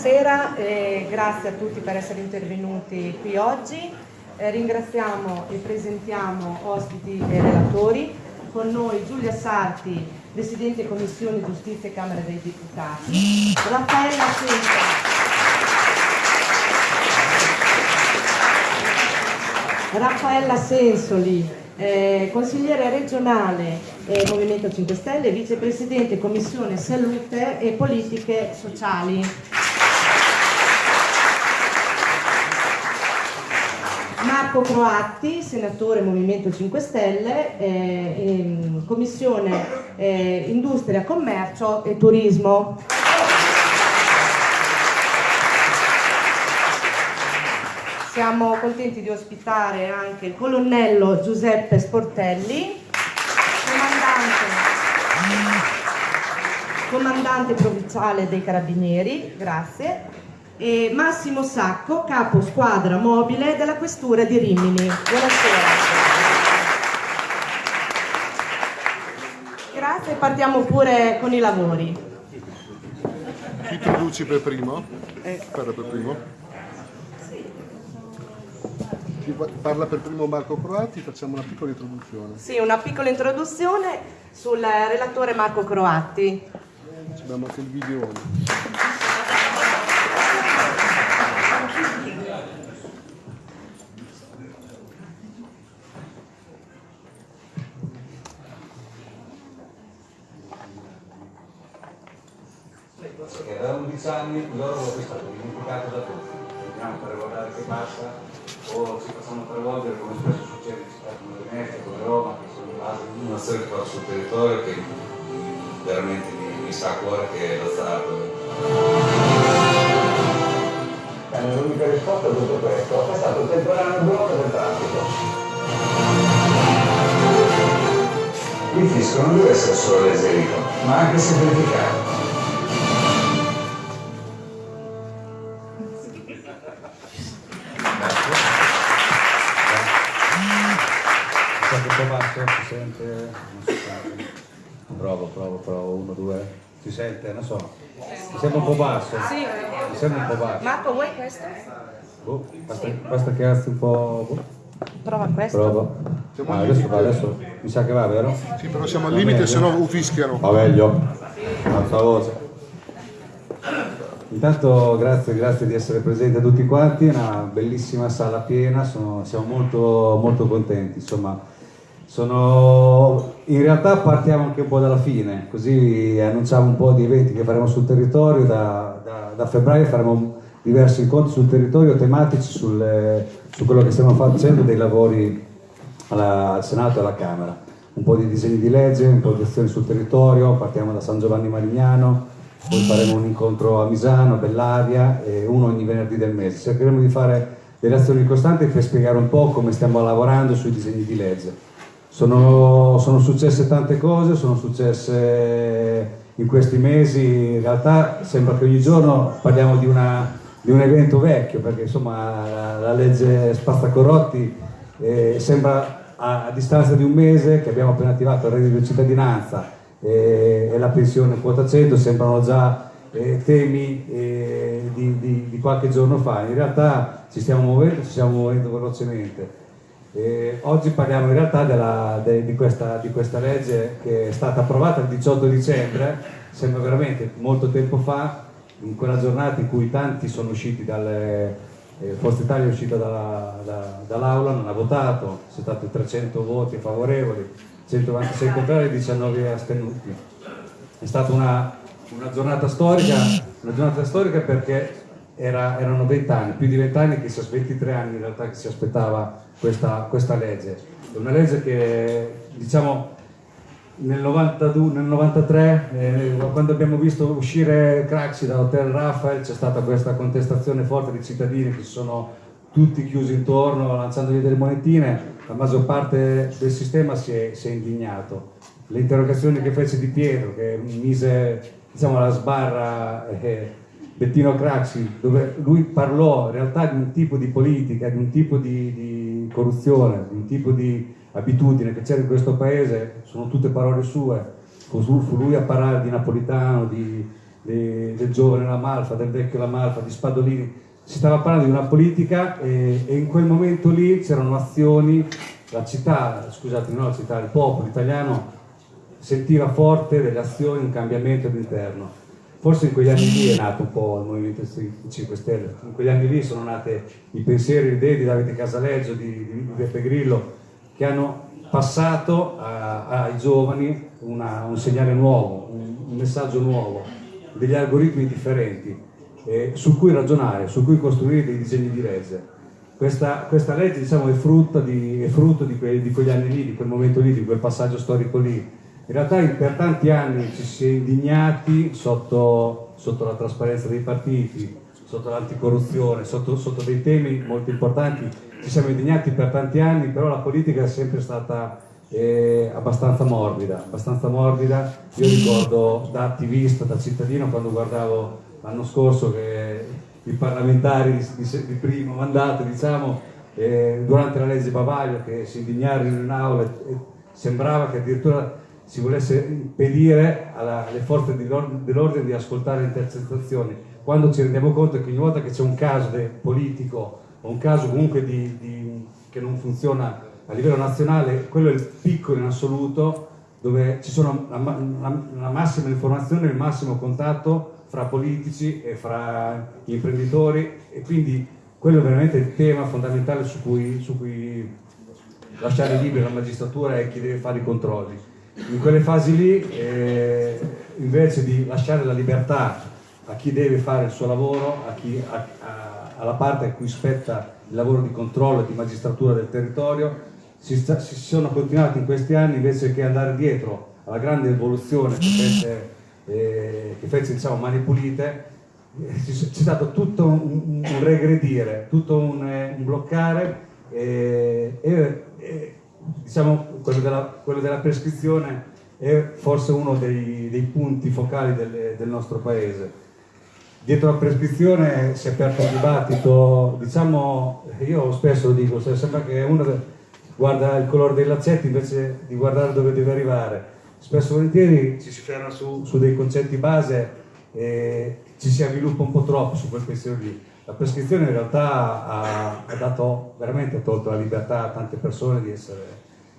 buonasera e grazie a tutti per essere intervenuti qui oggi. Eh, ringraziamo e presentiamo ospiti e relatori. Con noi Giulia Sarti, Presidente Commissione Giustizia e Camera dei Deputati, Raffaella Sensoli, Raffaella Sensoli eh, consigliere regionale eh, Movimento 5 Stelle, vicepresidente Commissione Salute e Politiche Sociali. Marco Croatti, senatore Movimento 5 Stelle, eh, Commissione eh, Industria, Commercio e Turismo. Siamo contenti di ospitare anche il colonnello Giuseppe Sportelli, comandante, comandante provinciale dei Carabinieri, grazie, e Massimo Sacco, capo squadra mobile della Questura di Rimini. Buonasera. Grazie, partiamo pure con i lavori. Chi ti introduci per primo? Eh. Parla per primo parla per primo Marco Croati, facciamo una piccola introduzione. Sì, una piccola introduzione sul relatore Marco Croati. Abbiamo anche il video. Anni l'oro è stato dimenticato da tutti. Vediamo per guardare che passa o ci facciamo travolgere come spesso succede in città come Venezia, come Roma, che sono in base a una storia che fa sul territorio che veramente mi, mi sta a cuore che è lo Stato. L'unica risposta a tutto questo è stato il temporaneo blocco del traffico. Il fisco non deve essere solo l'eserico, ma anche semplificato. Sente? Non si sente. Provo, provo, provo, uno, due. Si sente? Non so. Mi sembra un po' basso. Sì. Mi sembra un po' basso. Marco, vuoi questo? Boh, basta, sì. basta che alzi un po'. Boh. Prova questo. Prova. Ah, adesso va, adesso mi sa che va, vero? Sì, però siamo al limite, se no fischiano. Va meglio. Alza voce. Intanto grazie, grazie di essere presenti tutti quanti, una bellissima sala piena, sono, siamo molto, molto contenti. Insomma, sono... In realtà partiamo anche un po' dalla fine, così annunciamo un po' di eventi che faremo sul territorio, da, da, da febbraio faremo diversi incontri sul territorio tematici sul, su quello che stiamo facendo dei lavori alla, al Senato e alla Camera. Un po' di disegni di legge, un po' sul territorio, partiamo da San Giovanni Marignano, poi faremo un incontro a Misano, Bellavia e uno ogni venerdì del mese. Cercheremo di fare delle azioni costanti per spiegare un po' come stiamo lavorando sui disegni di legge sono, sono, successe tante cose, sono successe in questi mesi, in realtà sembra che ogni giorno parliamo di, una, di un evento vecchio, perché insomma la, la legge Spazzacorotti eh, sembra a, a, distanza di un mese che abbiamo appena attivato il reddito di cittadinanza eh, e la pensione quota 100 sembrano già eh, temi eh, di, di, di qualche giorno fa, in realtà ci stiamo muovendo, ci stiamo muovendo velocemente. Eh, oggi parliamo in realtà della, de, di, questa, di, questa, legge che è stata approvata il 18 dicembre, sembra veramente molto tempo fa, in quella giornata in cui tanti sono usciti dalle... Eh, Forza Italia è uscita dalla, da, dall'aula, non ha votato, sono stati 300 voti favorevoli, 126 contrari e 19 astenuti. È stata una, una, giornata storica, una giornata storica perché era, erano 20 anni, più di 20 anni che si, 23 anni in realtà che si aspettava questa, questa legge. È una legge che diciamo nel, 92, nel 93, eh, quando abbiamo visto uscire Craxi da Hotel Rafael, c'è stata questa contestazione forte di cittadini che si sono tutti chiusi intorno, lanciandogli delle monetine, la maggior parte del sistema si è, si è indignato. Le interrogazioni che fece Di Pietro, che mise diciamo, la sbarra eh, Bettino Craxi, dove lui parlò in realtà di un tipo di politica, di un tipo di, di corruzione, di un tipo di abitudine che c'era in questo paese, sono tutte parole sue, fu lui a parlare di Napolitano, di, di, del giovane La Malfa, del vecchio La Malfa, di Spadolini, si stava parlando di una politica e, e in quel momento lì c'erano azioni, la città, scusate, non la città, il popolo italiano sentiva forte delle azioni, un cambiamento all'interno. Forse in quegli anni lì è nato un po' il Movimento 5 Stelle, in quegli anni lì sono nate i pensieri, le idee di Davide Casaleggio, di, Beppe Grillo, che hanno passato a, ai giovani una, un segnale nuovo, un, un, messaggio nuovo, degli algoritmi differenti eh, su cui ragionare, su cui costruire dei disegni di legge. Questa, questa legge diciamo, è, frutto, di, è frutto di, que, di, quegli anni lì, di quel momento lì, di quel passaggio storico lì. In realtà per tanti anni ci si è indignati sotto, sotto la trasparenza dei partiti, sotto l'anticorruzione, sotto, sotto dei temi molto importanti ci siamo indignati per tanti anni, però la politica è sempre stata eh, abbastanza morbida, abbastanza morbida. Io ricordo da attivista, da cittadino, quando guardavo l'anno scorso che i parlamentari di, di, di primo mandato, diciamo, eh, durante la legge Bavaglio, che si indignarono in aula, e sembrava che addirittura si volesse impedire alla, alle forze dell'ordine di ascoltare intercettazioni, quando ci rendiamo conto che ogni volta che c'è un caso politico o un caso comunque di, di, che non funziona a livello nazionale, quello è il piccolo in assoluto dove ci sono la, la, la massima informazione il massimo contatto fra politici e fra imprenditori e quindi quello è veramente il tema fondamentale su cui, su cui lasciare libera la magistratura e chi deve fare i controlli. In quelle fasi lì, eh, invece di lasciare la libertà a chi deve fare il suo lavoro, a chi, a, a, alla parte a cui spetta il lavoro di controllo e di magistratura del territorio, si, sta, si, sono continuati in questi anni invece che andare dietro alla grande evoluzione che fece, eh, che fece diciamo, Mani Pulite, eh, c'è stato tutto un, un regredire, tutto un, eh, un bloccare eh, e, e diciamo, quello, della, quello, della, prescrizione è forse uno dei, dei punti focali del, del nostro paese dietro la prescrizione si è aperto un dibattito, diciamo, io spesso lo dico, sembra che uno guarda il colore dei laccetti invece di guardare dove deve arrivare. Spesso e volentieri ci si ferma su, su dei concetti base e ci si avviluppa un po' troppo su quel pensiero lì. La prescrizione in realtà ha, ha dato veramente tolto la libertà a tante persone di, essere,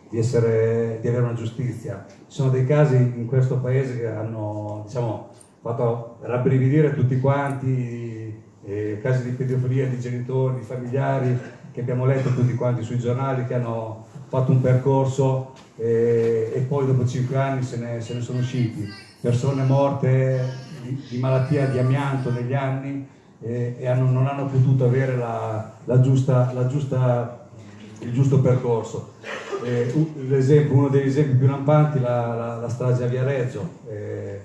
di, essere, di avere una giustizia. Ci sono dei casi in questo paese che hanno, diciamo, fatto rabbrividire tutti quanti, eh, casi di pedofilia di genitori, di familiari che abbiamo letto tutti quanti sui giornali che hanno fatto un percorso eh, e poi dopo cinque anni se ne, se ne sono usciti. Persone morte di, di, malattia di amianto negli anni e hanno, non hanno potuto avere la, la giusta, la giusta, il giusto percorso. Eh, uno degli esempi più lampanti è la, la, strage a Viareggio. Eh,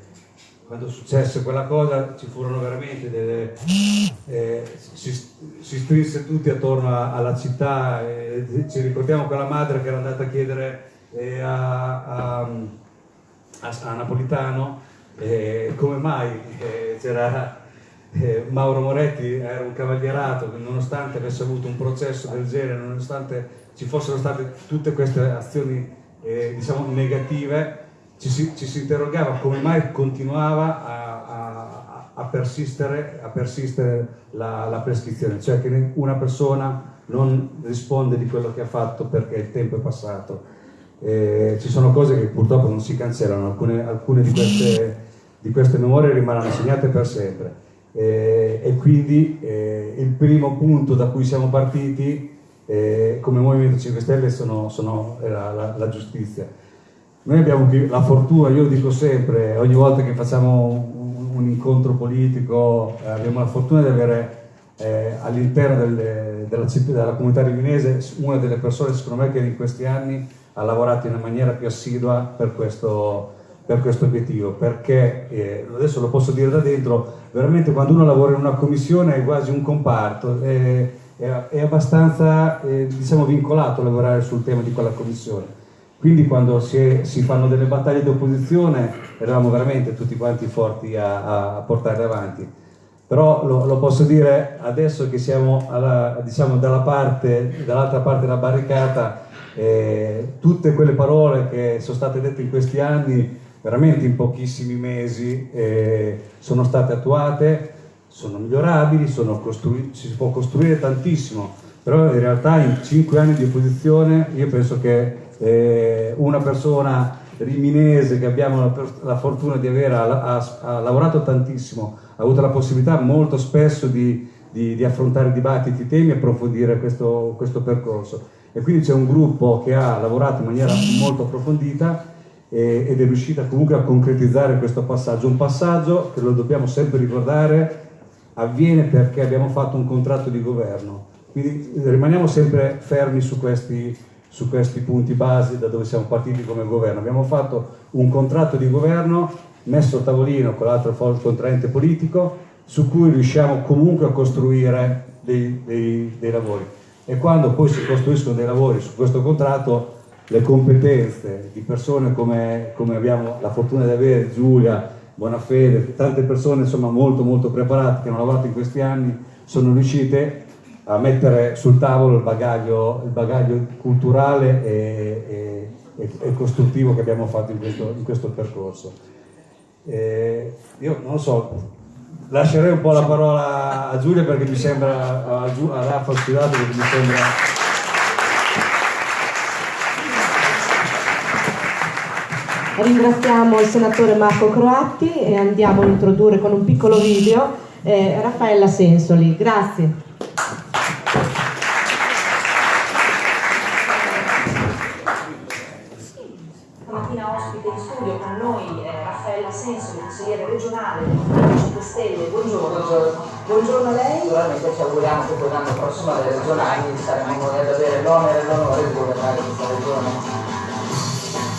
quando successe quella cosa ci furono veramente delle... Eh, si, si, strinse tutti attorno a, alla città, ci ricordiamo quella madre che era andata a chiedere a, a, a, Napolitano come mai c'era eh, Mauro Moretti, era un cavalierato che nonostante avesse avuto un processo del genere, nonostante ci fossero state tutte queste azioni diciamo negative, ci si, ci si interrogava come mai continuava a, a, a persistere, a persistere la, la, prescrizione, cioè che una persona non risponde di quello che ha fatto perché il tempo è passato. Eh, ci sono cose che purtroppo non si cancellano, alcune, alcune di, queste, di, queste, memorie rimarranno segnate per sempre. Eh, e quindi eh, il primo punto da cui siamo partiti eh, come Movimento 5 Stelle sono, sono, era la, la giustizia. Noi abbiamo la fortuna, io lo dico sempre, ogni volta che facciamo un, un incontro politico eh, abbiamo la fortuna di avere eh, all'interno delle, della, della, comunità riminese una delle persone secondo me che in questi anni ha lavorato in maniera più assidua per questo, per questo obiettivo, perché eh, adesso lo posso dire da dentro, veramente quando uno lavora in una commissione è quasi un comparto, è, è, è abbastanza eh, diciamo, vincolato a lavorare sul tema di quella commissione quindi quando si, è, si, fanno delle battaglie di opposizione eravamo veramente tutti quanti forti a, a portarle avanti. Però lo, lo, posso dire adesso che siamo alla, diciamo, dall'altra parte, dall parte della barricata, eh, tutte quelle parole che sono state dette in questi anni veramente in pochissimi mesi eh, sono state attuate, sono migliorabili, sono si può costruire tantissimo, però in realtà in cinque anni di opposizione io penso che eh, una persona riminese che abbiamo la, la fortuna di avere, ha, ha, ha, lavorato tantissimo, ha avuto la possibilità molto spesso di, di, di affrontare dibattiti, temi e approfondire questo, questo percorso. E quindi c'è un gruppo che ha lavorato in maniera molto approfondita e, ed è riuscita comunque a concretizzare questo passaggio. Un passaggio che lo dobbiamo sempre ricordare avviene perché abbiamo fatto un contratto di governo. Quindi rimaniamo sempre fermi su questi, su questi punti base da dove siamo partiti come governo. Abbiamo fatto un contratto di governo messo a tavolino con l'altro contraente politico su cui riusciamo comunque a costruire dei, dei, dei lavori. E quando poi si costruiscono dei lavori su questo contratto le competenze di persone come, come, abbiamo la fortuna di avere, Giulia, Bonafede, tante persone insomma molto molto preparate che hanno lavorato in questi anni, sono riuscite a mettere sul tavolo il bagaglio, il bagaglio culturale e, e, e, costruttivo che abbiamo fatto in questo, in questo percorso. E io non lo so, lascerei un po' la parola a Giulia perché mi sembra, a, a Raffa scusato perché mi sembra Ringraziamo il senatore Marco Croatti e andiamo a introdurre con un piccolo video eh, Raffaella Sensoli. Grazie. Stamattina ospite in studio con noi eh, Raffaella Sensoli, consigliere regionale del 5 Stelle. Buongiorno. Buongiorno. Buongiorno a lei. Naturalmente ci auguriamo che poi l'anno prossimo alle regionali saremo ad avere l'onere e l'onore di governare questa regione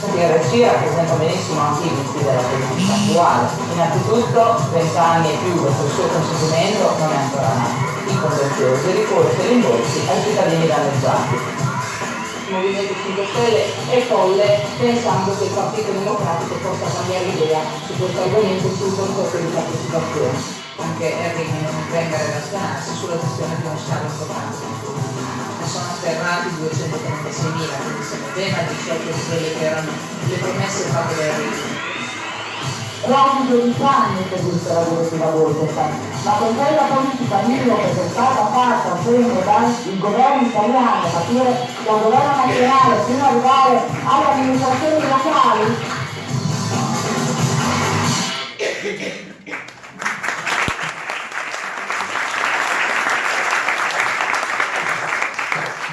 in regia rappresenta benissimo anche i visti della politica attuale. Innanzitutto 20 anni e più dopo il suo conseguimento non è ancora nato. Il contenzioso ricorre per rimborsi ai cittadini danneggiati. Il Movimento 5 Stelle è folle pensando che il Partito Democratico possa cambiare idea su questo argomento sul concorso di partecipazione. Anche Enrico non venga relazionarsi sulla gestione di uno scalo importante sono afferrati 236.000, quindi siamo ben al di sotto di quelle che erano le promesse fatte da Enrico. Quasi 12 anni che esiste la direttiva Bolkestein, ma con quella politica miope che è stata fatta sempre dal governo italiano, a partire dal governo nazionale fino ad arrivare alle amministrazioni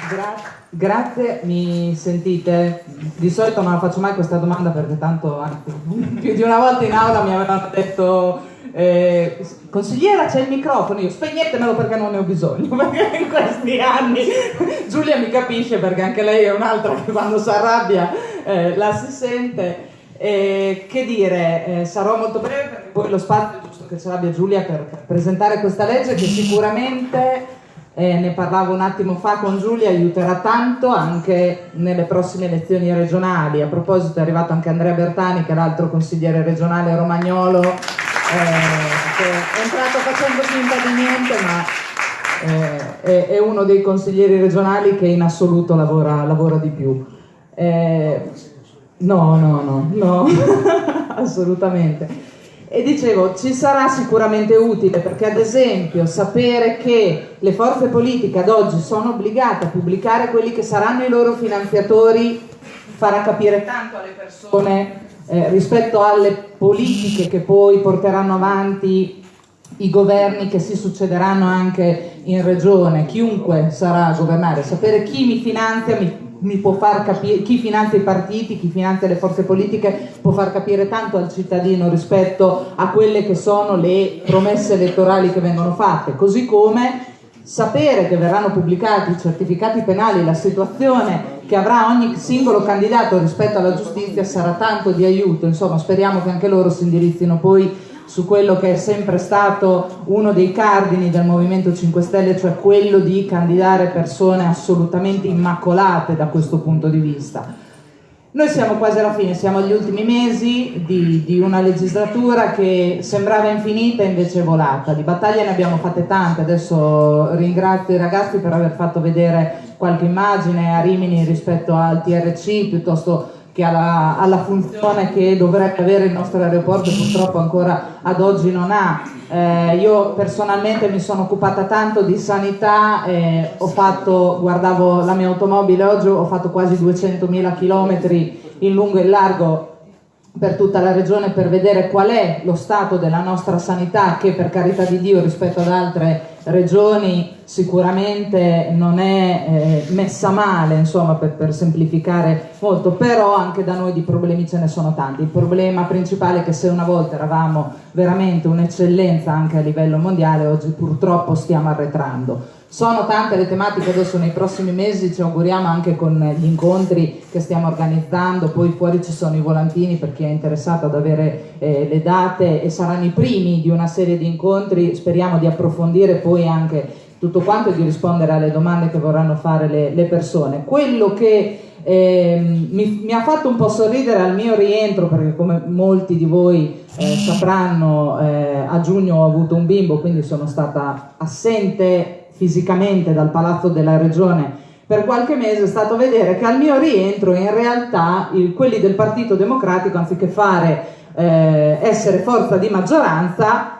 Gra grazie, mi sentite? Di solito non la faccio mai questa domanda perché tanto più di una volta in aula mi avevano detto eh, consigliera c'è il microfono, io spegnetemelo perché non ne ho bisogno, in questi anni Giulia mi capisce perché anche lei è un'altra che quando si arrabbia eh, la si sente. Eh, che dire, eh, sarò molto breve perché poi lo spazio è giusto che ce l'abbia Giulia per presentare questa legge che sicuramente eh, ne parlavo un attimo fa con Giulia, aiuterà tanto anche nelle prossime elezioni regionali. A proposito è arrivato anche Andrea Bertani, che è l'altro consigliere regionale romagnolo, eh, che è entrato facendo finta di niente, ma eh, è, è, uno dei consiglieri regionali che in assoluto lavora, lavora di più. Eh, no, no, no, no, assolutamente. E dicevo, ci sarà sicuramente utile perché ad esempio sapere che le forze politiche ad oggi sono obbligate a pubblicare quelli che saranno i loro finanziatori farà capire tanto alle persone eh, rispetto alle politiche che poi porteranno avanti i governi che si succederanno anche in regione, chiunque sarà a governare, sapere chi mi finanzia mi mi può far capire, chi finanzia i partiti, chi finanzia le forze politiche può far capire tanto al cittadino rispetto a quelle che sono le promesse elettorali che vengono fatte, così come sapere che verranno pubblicati i certificati penali, la situazione che avrà ogni singolo candidato rispetto alla giustizia sarà tanto di aiuto, insomma speriamo che anche loro si indirizzino poi su quello che è sempre stato uno dei cardini del Movimento 5 Stelle, cioè quello di candidare persone assolutamente immacolate da questo punto di vista. Noi siamo quasi alla fine, siamo agli ultimi mesi di, di, una legislatura che sembrava infinita e invece è volata. Di battaglie ne abbiamo fatte tante, adesso ringrazio i ragazzi per aver fatto vedere qualche immagine a Rimini rispetto al TRC piuttosto che ha la, ha la, funzione che dovrebbe avere il nostro aeroporto purtroppo ancora ad oggi non ha. Eh, io personalmente mi sono occupata tanto di sanità, eh, fatto, guardavo la mia automobile oggi, ho fatto quasi 200.000 km in lungo e largo per tutta la regione per vedere qual è lo stato della nostra sanità che per carità di Dio rispetto ad altre regioni sicuramente non è eh, messa male, insomma, per, per, semplificare molto, però anche da noi di problemi ce ne sono tanti. Il problema principale è che se una volta eravamo veramente un'eccellenza anche a livello mondiale, oggi purtroppo stiamo arretrando. Sono tante le tematiche, adesso nei prossimi mesi ci auguriamo anche con gli incontri che stiamo organizzando, poi fuori ci sono i volantini per chi è interessato ad avere eh, le date e saranno i primi di una serie di incontri, speriamo di approfondire poi anche tutto quanto e di rispondere alle domande che vorranno fare le, le persone. Quello che eh, mi, mi, ha fatto un po' sorridere al mio rientro, perché come molti di voi eh, sapranno, eh, a giugno ho avuto un bimbo, quindi sono stata assente fisicamente dal palazzo della regione per qualche mese è stato vedere che al mio rientro in realtà il, quelli del Partito Democratico anziché fare eh, essere forza di maggioranza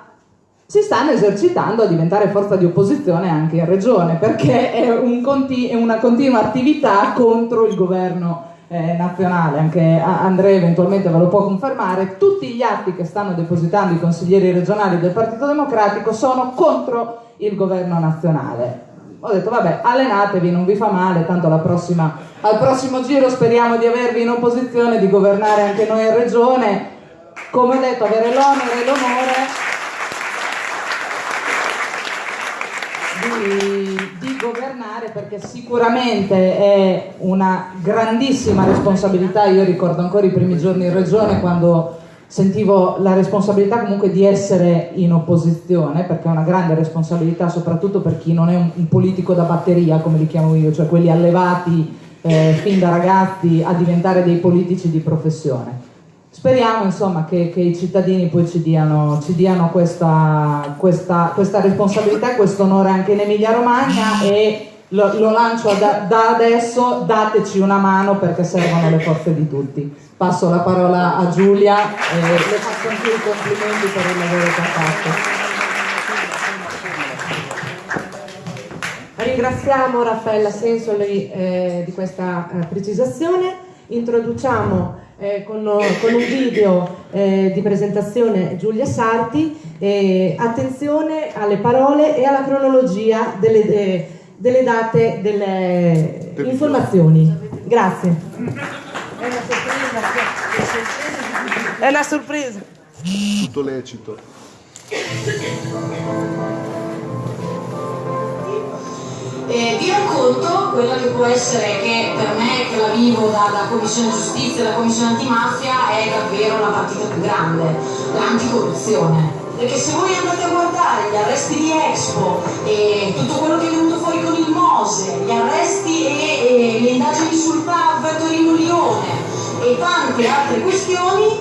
si stanno esercitando a diventare forza di opposizione anche in regione perché è, un conti- è una continua attività contro il governo eh, nazionale, anche Andrea eventualmente ve lo può confermare, tutti gli atti che stanno depositando i consiglieri regionali del Partito Democratico sono contro il governo nazionale. Ho detto vabbè, allenatevi, non vi fa male, tanto prossima, al prossimo giro speriamo di avervi in opposizione, di governare anche noi in regione. Come ho detto, avere l'onore e l'onore di, di governare perché sicuramente è una grandissima responsabilità. Io ricordo ancora i primi giorni in regione quando sentivo la responsabilità comunque di essere in opposizione, perché è una grande responsabilità soprattutto per chi non è un, un politico da batteria, come li chiamo io, cioè quelli allevati eh, fin da ragazzi a diventare dei politici di professione. Speriamo insomma che, che i cittadini poi ci diano, ci diano questa, questa, questa responsabilità e questo onore anche in Emilia Romagna e lo, lo lancio da, da, adesso, dateci una mano perché servono le forze di tutti. Passo la parola a Giulia e le faccio anche i complimenti per il lavoro che ha fatto. Ringraziamo Raffaella Sensoli eh, di questa eh, precisazione. Introduciamo eh, con, con, un video eh, di presentazione Giulia Sarti. attenzione alle parole e alla cronologia delle, delle date delle informazioni. Grazie. È una sorpresa. Tutto lecito. Eh, vi racconto quella che può essere, che per me che la vivo da, da Commissione Giustizia e da Commissione Antimafia, è davvero la partita più grande, l'anticorruzione perché se voi andate a guardare gli arresti di Expo e tutto quello che è venuto fuori con il Mose, gli arresti e, e le indagini sul PAV Torino Lione e tante altre questioni,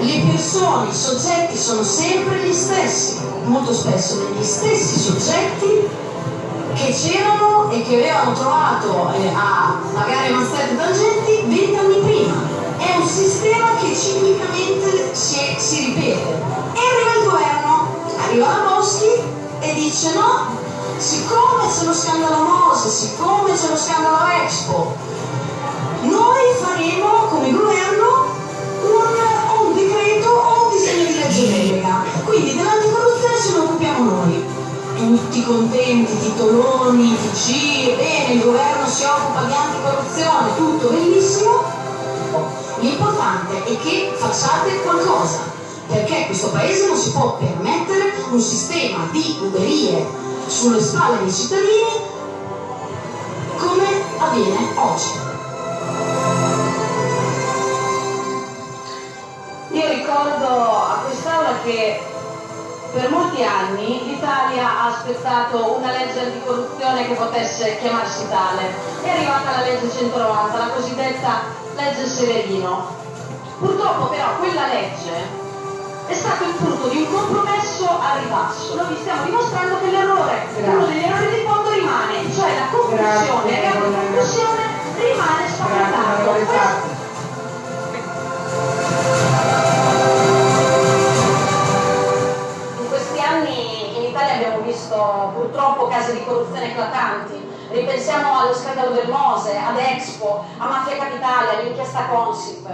le persone, i soggetti sono sempre gli stessi, molto spesso gli stessi soggetti che c'erano e che avevano trovato eh, a pagare Mazzette tangenti vent'anni prima. È un sistema che ciclicamente si, si ripete e arriva il governo, arriva la Boschi e dice no, siccome c'è lo scandalo Mose, siccome c'è lo scandalo Expo, noi faremo come governo un, un decreto o un disegno di legge delega. Quindi dell'anticorruzione ce ne occupiamo noi. Tutti contenti, titoloni, TC, bene, il governo si occupa di anticorruzione, tutto bellissimo. L'importante è che facciate qualcosa perché questo paese non si può permettere un sistema di ruberie sulle spalle dei cittadini come avviene oggi. Per molti anni l'Italia ha aspettato una legge anticorruzione che potesse chiamarsi tale. È arrivata la legge 190, la cosiddetta legge Severino. Purtroppo però quella legge è stato il frutto di un compromesso al ribasso. Noi vi stiamo dimostrando che l'errore, uno degli errori di fondo rimane, cioè la confusione, la confusione rimane spaventato. corruzione eclatanti. Ripensiamo allo scandalo del Mose, ad Expo, a Mafia Capitale, all'inchiesta Consip.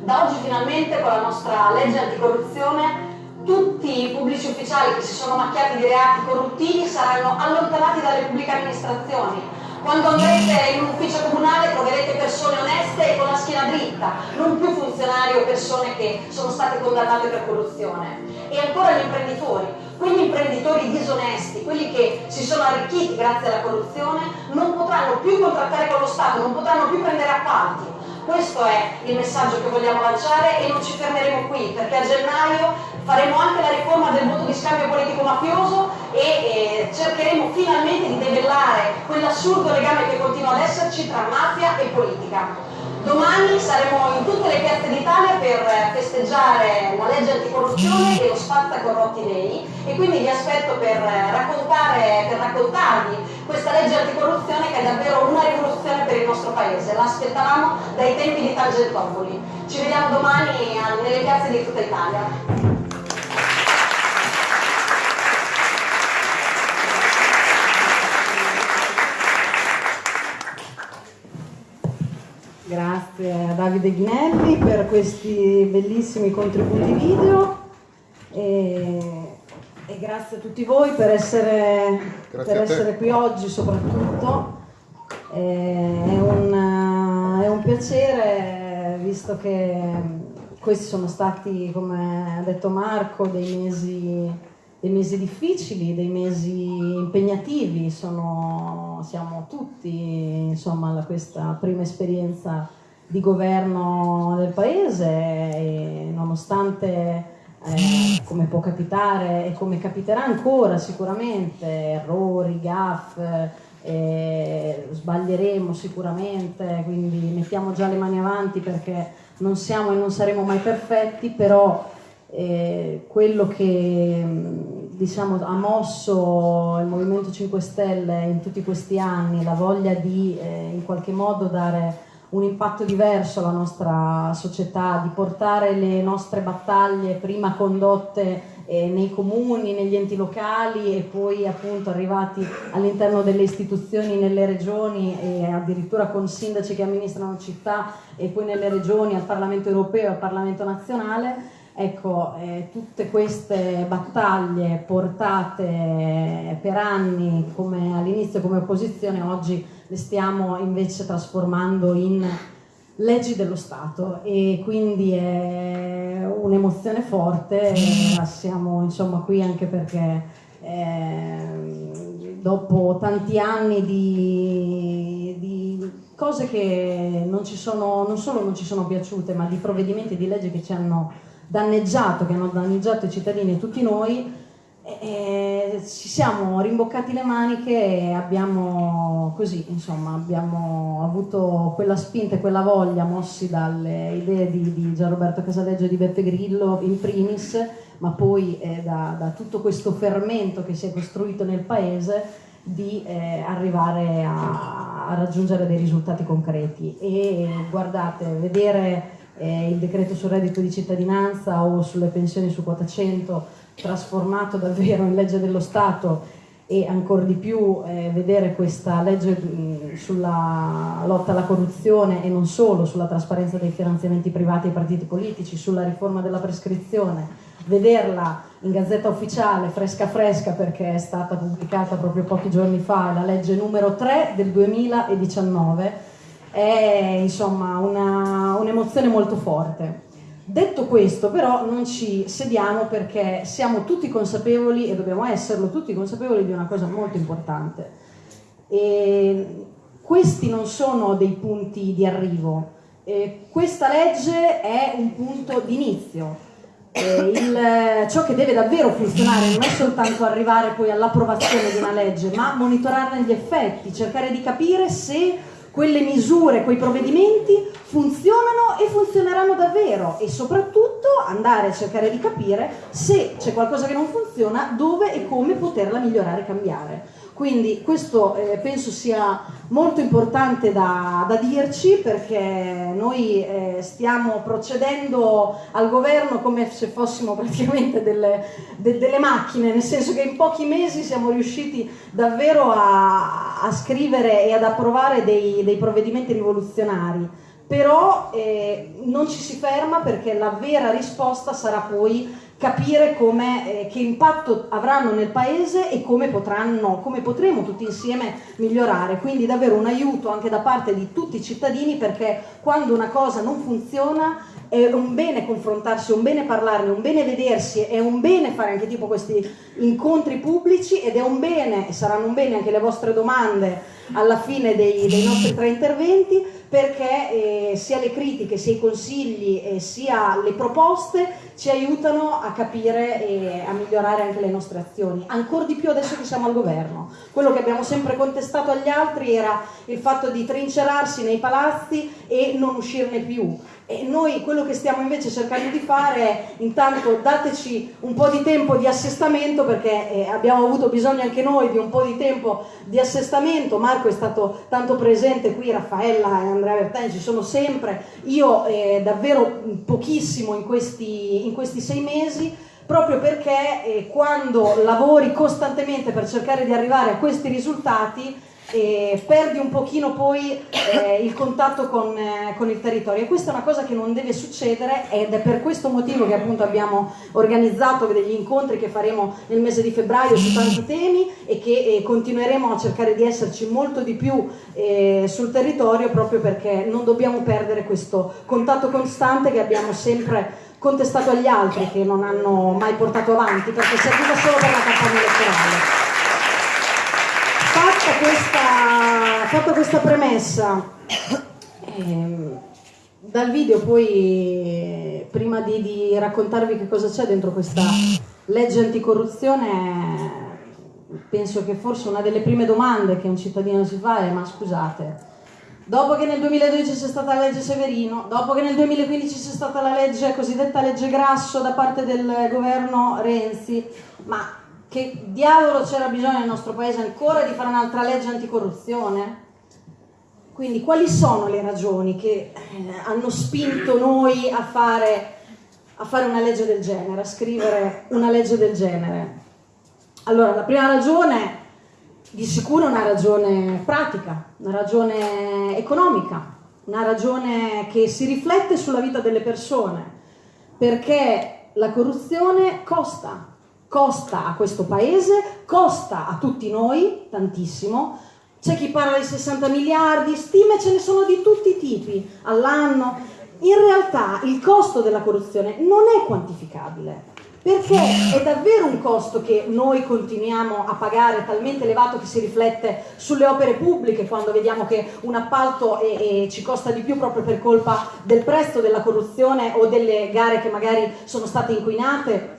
Da oggi finalmente con la nostra legge anticorruzione tutti i pubblici ufficiali che si sono macchiati di reati corruttivi saranno allontanati dalle pubbliche amministrazioni. Quando andrete in un ufficio comunale troverete persone oneste e con la schiena dritta, non più funzionari o persone che sono state condannate per corruzione. E ancora gli imprenditori, quegli imprenditori disonesti, quelli che si sono arricchiti grazie alla corruzione, non potranno più contrattare con lo Stato, non potranno più prendere appalti. Questo è il messaggio che vogliamo lanciare e non ci fermeremo qui perché a gennaio faremo anche la riforma del voto di scambio politico mafioso e eh, cercheremo finalmente di debellare quell'assurdo legame che continua ad esserci tra mafia e politica. Domani saremo in tutte le piazze d'Italia per festeggiare la legge anticorruzione e lo spazza corrotti lei e quindi vi aspetto per, raccontare, per raccontarvi questa legge anticorruzione che è davvero una rivoluzione per il nostro paese. L'aspettavamo dai tempi di Tangentopoli. Ci vediamo domani nelle piazze di tutta Italia. Grazie a Davide Ghinelli per questi bellissimi contributi video e, e grazie a tutti voi per essere, per essere qui oggi soprattutto. È un, è un piacere visto che questi sono stati, come ha detto Marco, dei mesi dei mesi difficili, dei mesi impegnativi, sono, siamo tutti insomma alla questa prima esperienza di governo del paese nonostante eh, come può capitare e come capiterà ancora sicuramente errori, gaff, eh, sbaglieremo sicuramente, quindi mettiamo già le mani avanti perché non siamo e non saremo mai perfetti, però eh, quello che diciamo, ha mosso il Movimento 5 Stelle in tutti questi anni, la voglia di eh, in qualche modo dare un impatto diverso alla nostra società, di portare le nostre battaglie prima condotte eh, nei comuni, negli enti locali e poi appunto arrivati all'interno delle istituzioni, nelle regioni e addirittura con sindaci che amministrano città e poi nelle regioni al Parlamento europeo al Parlamento nazionale. Ecco, eh, tutte queste battaglie portate per anni all'inizio come opposizione, oggi le stiamo invece trasformando in leggi dello Stato e quindi è un'emozione forte, siamo insomma qui anche perché eh, dopo tanti anni di, di cose che non, ci sono, non solo non ci sono piaciute, ma di provvedimenti di legge che ci hanno danneggiato, che hanno danneggiato i cittadini e tutti noi, e ci siamo rimboccati le maniche e abbiamo così, insomma, abbiamo avuto quella spinta e quella voglia mossi dalle idee di, di Gianroberto Casaleggio e di Beppe Grillo in primis, ma poi eh, da, da, tutto questo fermento che si è costruito nel paese di eh, arrivare a, a, raggiungere dei risultati concreti. E guardate, vedere eh, il decreto sul reddito di cittadinanza o sulle pensioni su quota 100 trasformato davvero in legge dello Stato e ancora di più eh, vedere questa legge mh, sulla lotta alla corruzione e non solo sulla trasparenza dei finanziamenti privati ai partiti politici, sulla riforma della prescrizione, vederla in gazzetta ufficiale fresca fresca perché è stata pubblicata proprio pochi giorni fa, la legge numero 3 del 2019 è insomma un'emozione un molto forte. Detto questo però non ci sediamo perché siamo tutti consapevoli e dobbiamo esserlo tutti consapevoli di una cosa molto importante. E questi non sono dei punti di arrivo, e questa legge è un punto d'inizio. ciò che deve davvero funzionare non è soltanto arrivare poi all'approvazione di una legge, ma monitorarne gli effetti, cercare di capire se quelle misure, quei provvedimenti funzionano e funzioneranno davvero e soprattutto andare a cercare di capire se c'è qualcosa che non funziona, dove e come poterla migliorare e cambiare. Quindi questo eh, penso sia molto importante da, da dirci perché noi eh, stiamo procedendo al governo come se fossimo praticamente delle, de, delle, macchine, nel senso che in pochi mesi siamo riusciti davvero a, a scrivere e ad approvare dei, dei provvedimenti rivoluzionari. Però eh, non ci si ferma perché la vera risposta sarà poi capire come, eh, che impatto avranno nel paese e come, potranno, come potremo tutti insieme migliorare. Quindi davvero un aiuto anche da parte di tutti i cittadini perché quando una cosa non funziona è un bene confrontarsi, è un bene parlarne, è un bene vedersi, è un bene fare anche tipo questi incontri pubblici ed è un bene, e saranno un bene anche le vostre domande alla fine dei, dei nostri tre interventi, perché eh, sia le critiche, sia i consigli, eh, sia le proposte ci aiutano a capire e a migliorare anche le nostre azioni, ancora di più adesso che siamo al governo. Quello che abbiamo sempre contestato agli altri era il fatto di trincerarsi nei palazzi e non uscirne più. E noi quello che stiamo invece cercando di fare è intanto dateci un po' di tempo di assestamento perché eh, abbiamo avuto bisogno anche noi di un po' di tempo di assestamento, Marco è stato tanto presente qui, Raffaella e Andrea Bertani ci sono sempre, io eh, davvero pochissimo in questi, in questi sei mesi proprio perché eh, quando lavori costantemente per cercare di arrivare a questi risultati e perdi un pochino poi eh, il contatto con, eh, con, il territorio. E questa è una cosa che non deve succedere ed è per questo motivo che appunto abbiamo organizzato degli incontri che faremo nel mese di febbraio su tanti temi e che eh, continueremo a cercare di esserci molto di più eh, sul territorio proprio perché non dobbiamo perdere questo contatto costante che abbiamo sempre contestato agli altri che non hanno mai portato avanti perché serviva solo per la campagna elettorale questa, fatta questa premessa, ehm, dal video poi, prima di, di raccontarvi che cosa c'è dentro questa legge anticorruzione, penso che forse una delle prime domande che un cittadino si fa è ma scusate, dopo che nel 2012 c'è stata la legge Severino, dopo che nel 2015 c'è stata la legge cosiddetta legge Grasso da parte del governo Renzi, ma che diavolo c'era bisogno nel nostro paese ancora di fare un'altra legge anticorruzione? Quindi quali sono le ragioni che eh, hanno spinto noi a fare, a fare una legge del genere, a scrivere una legge del genere? Allora, la prima ragione di sicuro è una ragione pratica, una ragione economica, una ragione che si riflette sulla vita delle persone, perché la corruzione costa, costa a questo paese, costa a tutti noi tantissimo. C'è chi parla di 60 miliardi, stime ce ne sono di tutti i tipi all'anno. In realtà il costo della corruzione non è quantificabile, perché è davvero un costo che noi continuiamo a pagare talmente elevato che si riflette sulle opere pubbliche quando vediamo che un appalto è, è, ci costa di più proprio per colpa del prezzo della corruzione o delle gare che magari sono state inquinate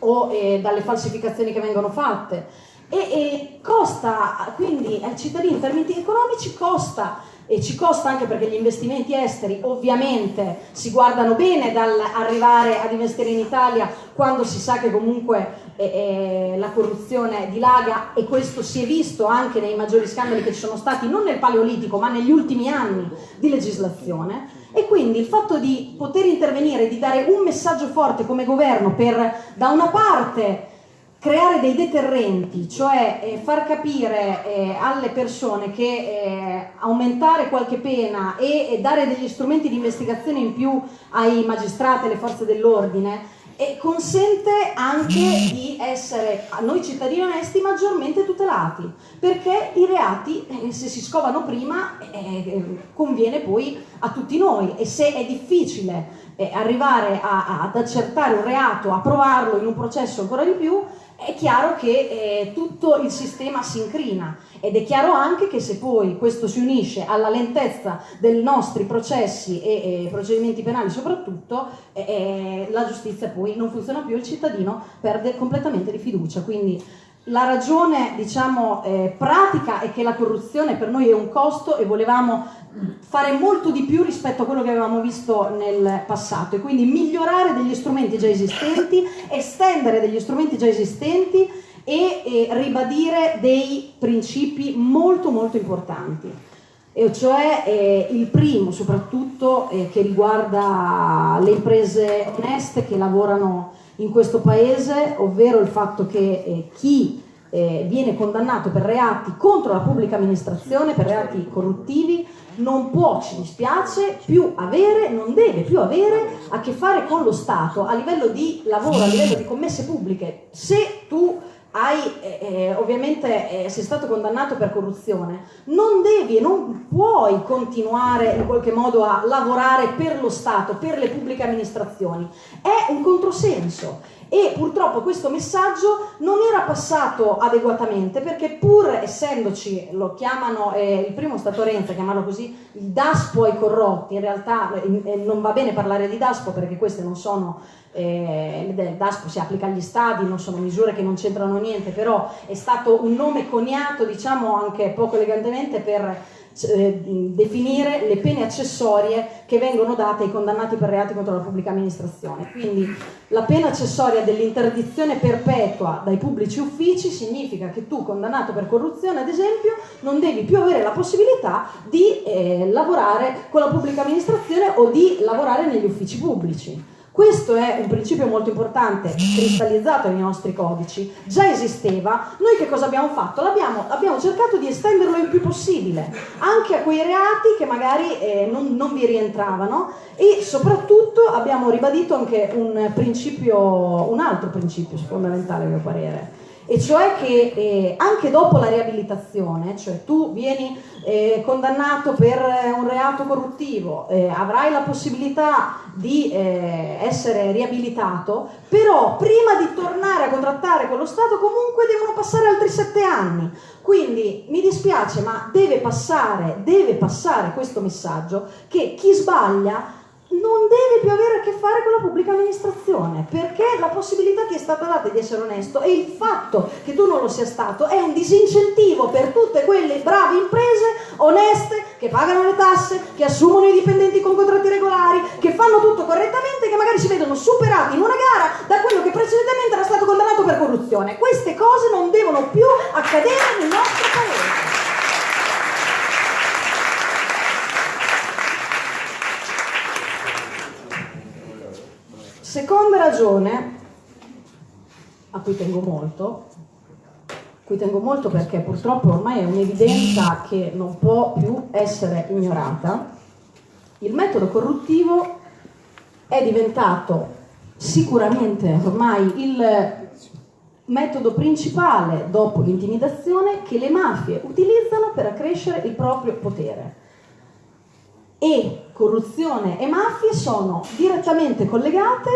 o eh, dalle falsificazioni che vengono fatte. E, e costa, quindi ai cittadini in termini economici costa e ci costa anche perché gli investimenti esteri ovviamente si guardano bene dall'arrivare ad investire in Italia quando si sa che comunque eh, eh, la corruzione dilaga e questo si è visto anche nei maggiori scandali che ci sono stati non nel paleolitico ma negli ultimi anni di legislazione e quindi il fatto di poter intervenire, di dare un messaggio forte come governo per da una parte creare dei deterrenti, cioè eh, far capire eh, alle persone che eh, aumentare qualche pena e dare degli strumenti di investigazione in più ai magistrati, alle forze dell'ordine, e consente anche di essere, a noi cittadini onesti, maggiormente tutelati, perché i reati, eh, se si scovano prima, eh, eh, conviene poi a tutti noi. E se è difficile arrivare a, ad accertare un reato, a provarlo in un processo ancora di più, è chiaro che eh, tutto il sistema si incrina ed è chiaro anche che se poi questo si unisce alla lentezza dei nostri processi e, e procedimenti penali soprattutto, eh, eh la giustizia poi non funziona più, il cittadino perde completamente di fiducia. Quindi la ragione diciamo, eh, pratica è che la corruzione per noi è un costo e volevamo fare molto di più rispetto a quello che avevamo visto nel passato. E quindi migliorare degli strumenti già esistenti, estendere degli strumenti già esistenti e, e ribadire dei principi molto molto importanti. E cioè eh, il primo soprattutto eh, che riguarda le imprese oneste che lavorano in questo paese, ovvero il fatto che eh, chi eh, viene condannato per reati contro la pubblica amministrazione, per reati corruttivi, non può, ci dispiace, più avere, non deve più avere a che fare con lo Stato a livello di lavoro, a livello di commesse pubbliche. Se tu hai, eh, eh, ovviamente eh, sei stato condannato per corruzione, non devi e non puoi continuare in qualche modo a lavorare per lo Stato, per le pubbliche amministrazioni. È un controsenso e purtroppo questo messaggio non era passato adeguatamente perché pur essendoci, lo chiamano, eh, il primo stato Renzi a chiamarlo così, il DASPO ai corrotti, in realtà eh, non va bene parlare di DASPO perché queste non sono eh, DASPO si applica agli stadi, non sono misure che non c'entrano niente, però è stato un nome coniato, diciamo anche poco elegantemente, per eh, definire le pene accessorie che vengono date ai condannati per reati contro la pubblica amministrazione. Quindi la pena accessoria dell'interdizione perpetua dai pubblici uffici significa che tu, condannato per corruzione ad esempio, non devi più avere la possibilità di eh, lavorare con la pubblica amministrazione o di lavorare negli uffici pubblici. Questo è un principio molto importante, cristallizzato nei nostri codici, già esisteva, noi che cosa abbiamo fatto? L'abbiamo, abbiamo cercato di estenderlo il più possibile, anche a quei reati che magari eh, non, non vi rientravano e soprattutto abbiamo ribadito anche un principio, un altro principio fondamentale a mio parere, e cioè che eh, anche dopo la riabilitazione, cioè tu vieni eh, condannato per un reato corruttivo, eh, avrai la possibilità di eh, essere riabilitato, però prima di tornare a contrattare con lo Stato comunque devono passare altri sette anni. Quindi mi dispiace, ma deve passare, deve passare questo messaggio che chi sbaglia non deve più avere a che fare con la pubblica amministrazione perché la possibilità ti è stata data di essere onesto e il fatto che tu non lo sia stato è un disincentivo per tutte quelle brave imprese oneste che pagano le tasse, che assumono i dipendenti con contratti regolari, che fanno tutto correttamente, che magari si vedono superati in una gara da quello che precedentemente era stato condannato per corruzione. Queste cose non devono più accadere nel nostro paese. Seconda ragione, a cui tengo molto, cui tengo molto perché purtroppo ormai è un'evidenza che non può più essere ignorata, il metodo corruttivo è diventato sicuramente ormai il metodo principale dopo l'intimidazione che le mafie utilizzano per accrescere il proprio potere. E corruzione e mafie sono direttamente collegate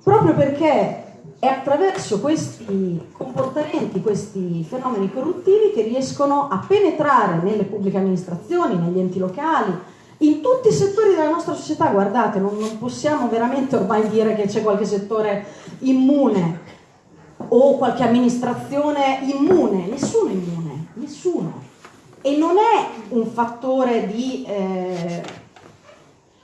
proprio perché è attraverso questi comportamenti, questi fenomeni corruttivi che riescono a penetrare nelle pubbliche amministrazioni, negli enti locali, in tutti i settori della nostra società. Guardate, non, non possiamo veramente ormai dire che c'è qualche settore immune o qualche amministrazione immune, nessuno immune, nessuno e non è un fattore di eh,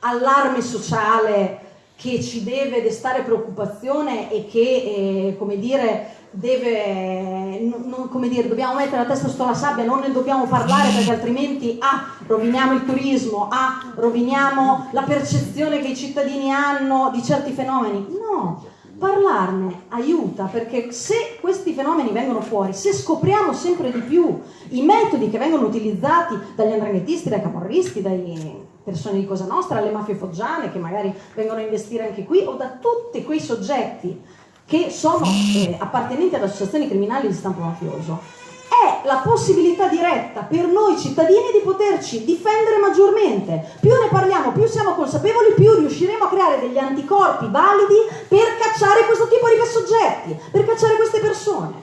allarme sociale che ci deve destare preoccupazione e che, eh, come dire, deve, non, come dire, dobbiamo mettere la testa sotto la sabbia, non ne dobbiamo parlare perché altrimenti ah, roviniamo il turismo, ah, roviniamo la percezione che i cittadini hanno di certi fenomeni. No, parlarne aiuta perché se questi fenomeni vengono fuori, se scopriamo sempre di più i metodi che vengono utilizzati dagli andranghettisti, dai camorristi, dalle persone di Cosa Nostra, alle mafie foggiane che magari vengono a investire anche qui o da tutti quei soggetti che sono eh, appartenenti ad associazioni criminali di stampo mafioso, è la possibilità diretta per noi cittadini di poterci difendere maggiormente. Più ne parliamo, più siamo consapevoli, più riusciremo a creare degli anticorpi validi per cacciare questo tipo di soggetti, per cacciare queste persone.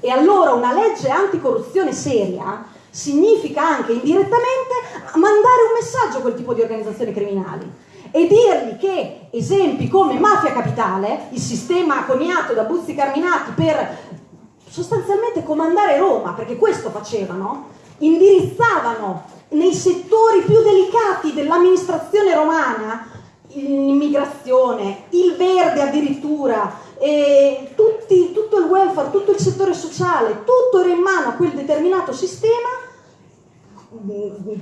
E allora una legge anticorruzione seria significa anche indirettamente mandare un messaggio a quel tipo di organizzazioni criminali e dirgli che esempi come Mafia Capitale, il sistema coniato da Buzzi Carminati per sostanzialmente comandare Roma, perché questo facevano, indirizzavano nei settori più delicati dell'amministrazione romana l'immigrazione, il verde addirittura, e tutti, tutto il welfare, tutto il settore sociale, tutto era in mano a quel determinato sistema.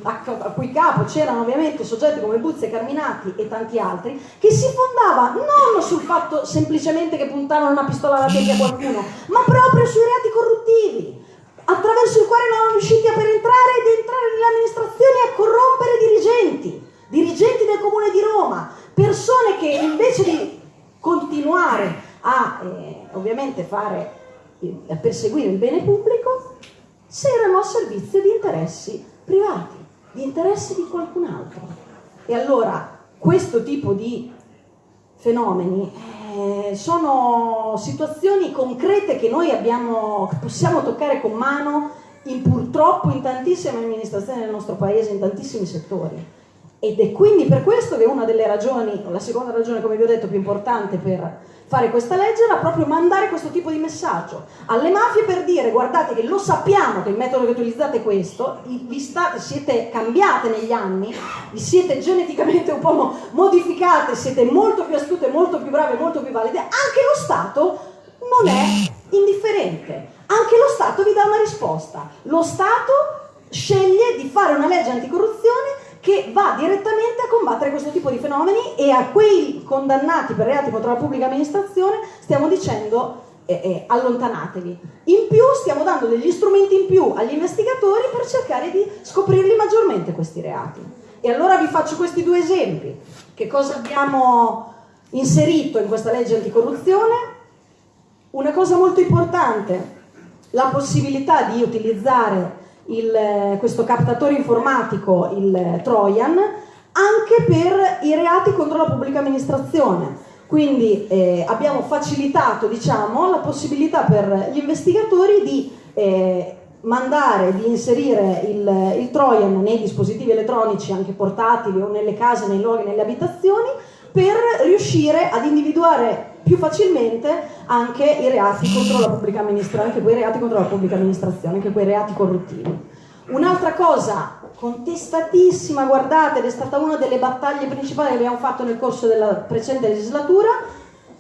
A cui capo c'erano ovviamente soggetti come Buzzi Carminati e tanti altri, che si fondava non sul fatto semplicemente che puntavano una pistola alla tempia a qualcuno, ma proprio sui reati corruttivi, attraverso il quale non erano riusciti a per entrare ed entrare nelle amministrazioni e a corrompere dirigenti, dirigenti del comune di Roma, persone che invece di continuare a eh, ovviamente fare, a perseguire il bene pubblico, si erano a servizio di interessi privati, di interessi di qualcun altro. E allora questo tipo di fenomeni eh, sono situazioni concrete che noi abbiamo, possiamo toccare con mano in, purtroppo in tantissime amministrazioni del nostro paese, in tantissimi settori. Ed è quindi per questo che una delle ragioni, la seconda ragione, come vi ho detto, più importante per fare questa legge era proprio mandare questo tipo di messaggio alle mafie per dire guardate che lo sappiamo che il metodo che utilizzate è questo, vi state, siete cambiate negli anni, vi siete geneticamente un po' modificate, siete molto più astute, molto più brave, molto più valide, anche lo Stato non è indifferente, anche lo Stato vi dà una risposta, lo Stato sceglie di fare una legge anticorruzione che va direttamente a combattere questo tipo di fenomeni e a quei condannati per reati contro la pubblica amministrazione stiamo dicendo eh, eh, allontanatevi. In più stiamo dando degli strumenti in più agli investigatori per cercare di scoprirli maggiormente questi reati. E allora vi faccio questi due esempi. Che cosa abbiamo inserito in questa legge anticorruzione? Una cosa molto importante, la possibilità di utilizzare il, questo captatore informatico, il Trojan, anche per i reati contro la pubblica amministrazione. Quindi eh, abbiamo facilitato diciamo, la possibilità per gli investigatori di eh, mandare, di inserire il, il, Trojan nei dispositivi elettronici anche portatili o nelle case, nei luoghi, nelle abitazioni per riuscire ad individuare più facilmente anche i reati contro la pubblica amministrazione, anche quei reati contro la pubblica amministrazione, anche quei reati corruttivi. Un'altra cosa contestatissima, guardate, ed è stata una delle battaglie principali che abbiamo fatto nel corso della precedente legislatura,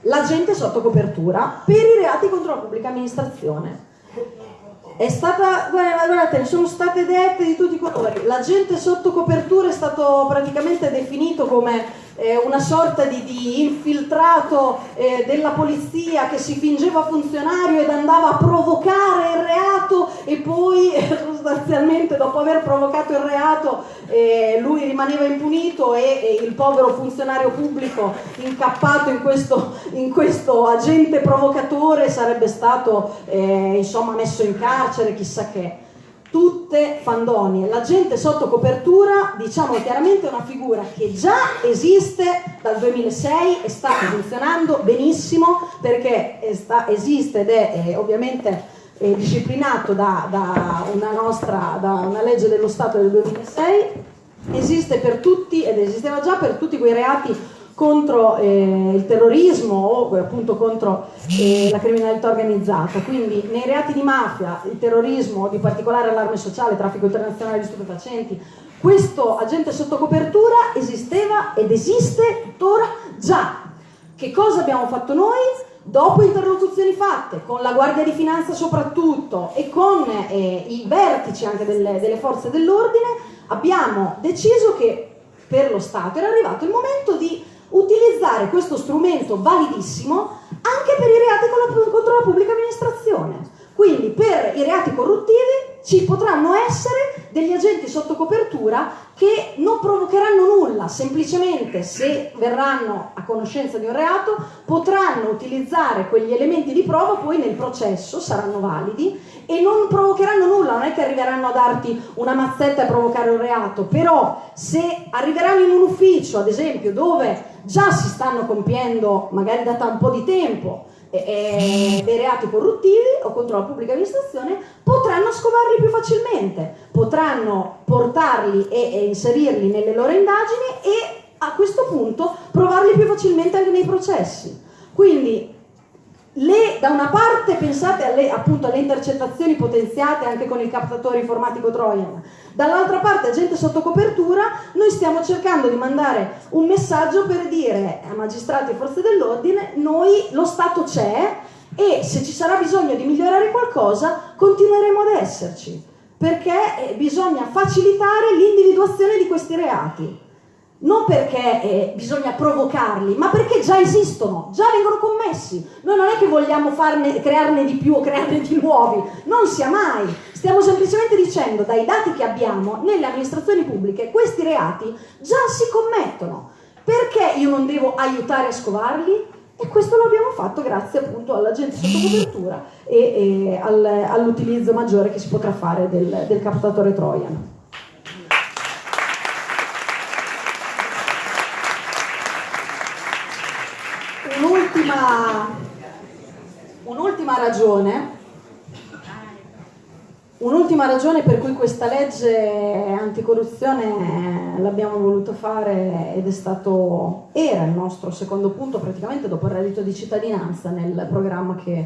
l'agente sotto copertura per i reati contro la pubblica amministrazione. È stata, guardate, sono state dette di tutti i colori. L'agente sotto copertura è stato praticamente definito come eh, una sorta di, di infiltrato eh, della polizia che si fingeva funzionario ed andava a provocare il reato e poi sostanzialmente dopo aver provocato il reato eh, lui rimaneva impunito e, e, il povero funzionario pubblico incappato in questo, in questo agente provocatore sarebbe stato eh, insomma messo in carcere, chissà che tutte fandonie. La gente sotto copertura, diciamo chiaramente, è una figura che già esiste dal 2006 e sta funzionando benissimo perché sta, esiste ed è eh, ovviamente eh, disciplinato da, da, una nostra, da una legge dello Stato del 2006, esiste per tutti ed esisteva già per tutti quei reati contro eh, il terrorismo o appunto contro eh, la criminalità organizzata. Quindi nei reati di mafia, il terrorismo, di particolare allarme sociale, traffico internazionale di stupefacenti, questo agente sotto copertura esisteva ed esiste tuttora già. Che cosa abbiamo fatto noi? Dopo interlocuzioni fatte con la Guardia di Finanza soprattutto e con eh, i vertici anche delle, delle forze dell'ordine, abbiamo deciso che per lo Stato era arrivato il momento di utilizzare questo strumento validissimo anche per i reati contro la pubblica amministrazione. Quindi per i reati corruttivi ci potranno essere degli agenti sotto copertura che non provocheranno nulla, semplicemente se verranno a conoscenza di un reato potranno utilizzare quegli elementi di prova poi nel processo, saranno validi e non provocheranno nulla, non è che arriveranno a darti una mazzetta e provocare un reato, però se arriveranno in un ufficio, ad esempio, dove già si stanno compiendo, magari da un po' di tempo, eh, dei reati corruttivi o contro la pubblica amministrazione potranno scovarli più facilmente, potranno portarli e, e inserirli nelle loro indagini e a questo punto provarli più facilmente anche nei processi. Quindi le, da una parte pensate alle, appunto, alle intercettazioni potenziate anche con il captatore informatico Trojan, dall'altra parte agente sotto copertura, noi stiamo cercando di mandare un messaggio per dire a magistrati e forze dell'ordine, noi lo Stato c'è e se ci sarà bisogno di migliorare qualcosa continueremo ad esserci, perché eh, bisogna facilitare l'individuazione di questi reati non perché eh, bisogna provocarli, ma perché già esistono, già vengono commessi. Noi non è che vogliamo farne, crearne di più o crearne di nuovi, non sia mai. Stiamo semplicemente dicendo, dai dati che abbiamo, nelle amministrazioni pubbliche questi reati già si commettono. Perché io non devo aiutare a scovarli? E questo lo abbiamo fatto grazie appunto all'agente sotto copertura e, e al, all'utilizzo maggiore che si potrà fare del, del captatore Trojan. Un'ultima, ragione Un'ultima ragione per cui questa legge anticorruzione l'abbiamo voluto fare ed è stato, era il nostro secondo punto praticamente dopo il reddito di cittadinanza nel programma che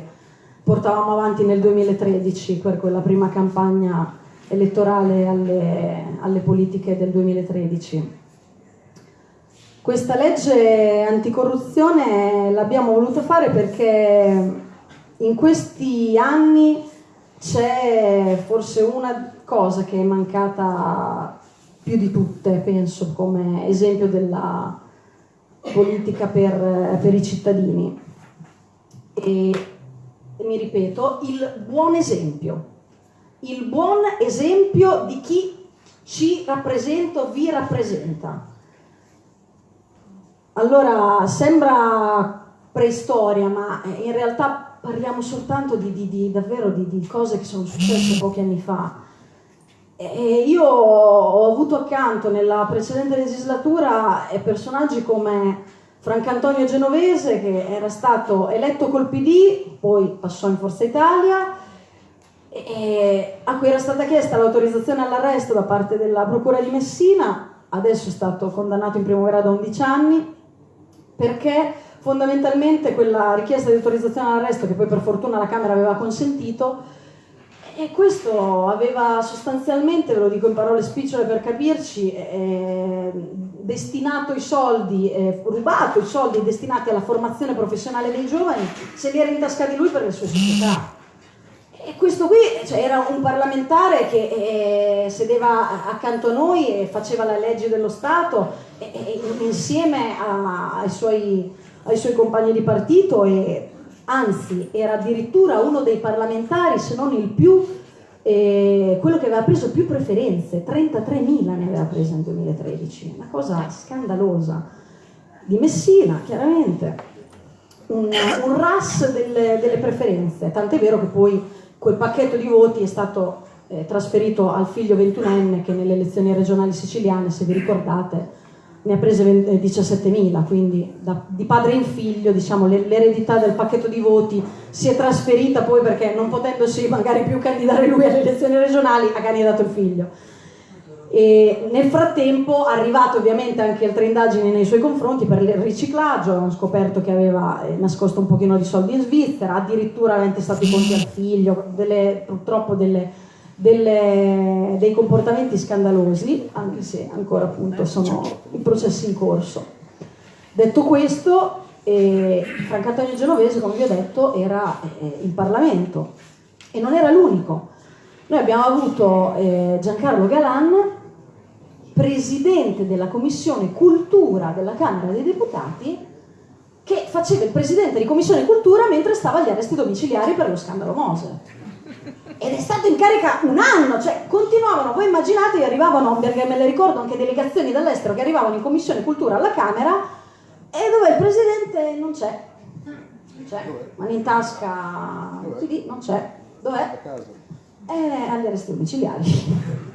portavamo avanti nel 2013 per quella prima campagna elettorale alle, alle politiche del 2013. Questa legge anticorruzione l'abbiamo voluta fare perché in questi anni c'è forse una cosa che è mancata più di tutte, penso, come esempio della politica per, per i cittadini. E, e mi ripeto, il buon esempio, il buon esempio di chi ci rappresenta o vi rappresenta allora, sembra preistoria, ma in realtà parliamo soltanto di, di, di davvero di, di, cose che sono successe pochi anni fa. E io ho avuto accanto nella precedente legislatura personaggi come Francantonio Genovese, che era stato eletto col PD, poi passò in Forza Italia, a cui era stata chiesta l'autorizzazione all'arresto da parte della Procura di Messina, adesso è stato condannato in primo grado a 11 anni, perché fondamentalmente quella richiesta di autorizzazione all'arresto che poi per fortuna la Camera aveva consentito e questo aveva sostanzialmente, ve lo dico in parole spicciole per capirci, eh, destinato i soldi, eh, rubato i soldi destinati alla formazione professionale dei giovani, se li era intascati lui per le sue società. Questo qui cioè, era un parlamentare che eh, sedeva accanto a noi e faceva le leggi dello Stato e, e, insieme a, ai, suoi, ai, suoi, compagni di partito e anzi era addirittura uno dei parlamentari, se non il più, eh, quello che aveva preso più preferenze, 33.000 ne aveva preso nel 2013, una cosa scandalosa. Di Messina, chiaramente, un, un RAS delle, delle preferenze, tant'è vero che poi quel pacchetto di voti è stato eh, trasferito al figlio 21enne che nelle elezioni regionali siciliane, se vi ricordate, ne ha prese 17.000, eh, quindi da, di padre in figlio diciamo, l'eredità del pacchetto di voti si è trasferita poi perché non potendosi magari più candidare lui alle elezioni regionali ha candidato il figlio. E nel frattempo, arrivato ovviamente anche altre indagini nei suoi confronti per il riciclaggio, hanno scoperto che aveva eh, nascosto un pochino di soldi in Svizzera, addirittura aveva intestato i conti al figlio, delle, purtroppo delle, delle, dei comportamenti scandalosi, anche se ancora appunto sono i processi in corso. Detto questo, eh, Francantonio Genovese, come vi ho detto, era eh, in Parlamento e non era l'unico. Noi abbiamo avuto eh, Giancarlo Galan, presidente della commissione cultura della Camera dei Deputati che faceva il presidente di commissione cultura mentre stava agli arresti domiciliari per lo scandalo Mose. Ed è stato in carica un anno, cioè continuavano, voi immaginate, arrivavano, perché me le ricordo anche delegazioni dall'estero che arrivavano in commissione cultura alla Camera e dove il presidente non c'è. Non c'è, mano in tasca, non c'è. Dov'è? Eh, agli arresti domiciliari.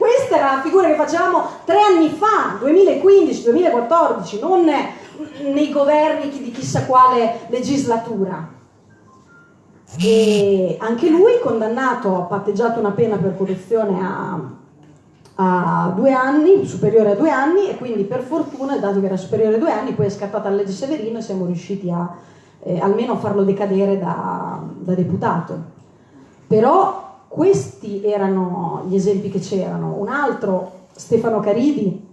Questa era la figura che facevamo tre anni fa, 2015-2014, non nei governi di chissà quale legislatura. E anche lui condannato, ha patteggiato una pena per corruzione a, a due anni, superiore a due anni, e quindi per fortuna, dato che era superiore a due anni, poi è scattata la legge Severino e siamo riusciti a eh, almeno farlo decadere da, da deputato. Però questi erano gli esempi che c'erano. Un altro, Stefano Caridi,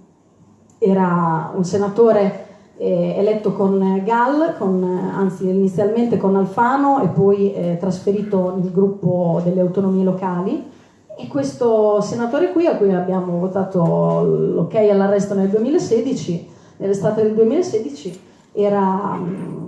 era un senatore eh, eletto con Gall, con, anzi inizialmente con Alfano e poi eh, trasferito nel gruppo delle autonomie locali. E questo senatore qui, a cui abbiamo votato l'ok all'arresto nel 2016, nell'estate del 2016, era mh,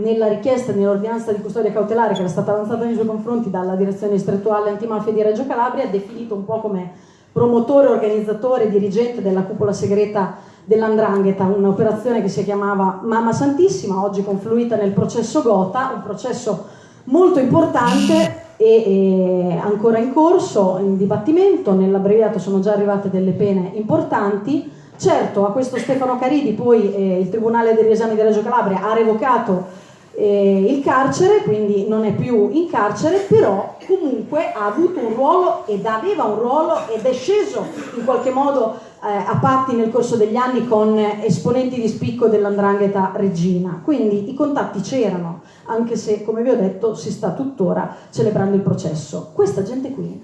nella richiesta nell'ordinanza di custodia cautelare che era stata avanzata nei suoi confronti dalla direzione distrettuale antimafia di Reggio Calabria, definito un po' come promotore, organizzatore, dirigente della cupola segreta dell'Andrangheta, un'operazione che si chiamava Mamma Santissima, oggi confluita nel processo Gota, un processo molto importante e, e ancora in corso, in dibattimento, nell'abbreviato sono già arrivate delle pene importanti. Certo, a questo Stefano Caridi poi eh, il Tribunale degli Esami di Reggio Calabria ha revocato eh, il carcere, quindi non è più in carcere, però comunque ha avuto un ruolo ed aveva un ruolo ed è sceso in qualche modo eh, a patti nel corso degli anni con esponenti di spicco dell'andrangheta regina. Quindi i contatti c'erano, anche se, come vi ho detto, si sta tuttora celebrando il processo. Questa gente qui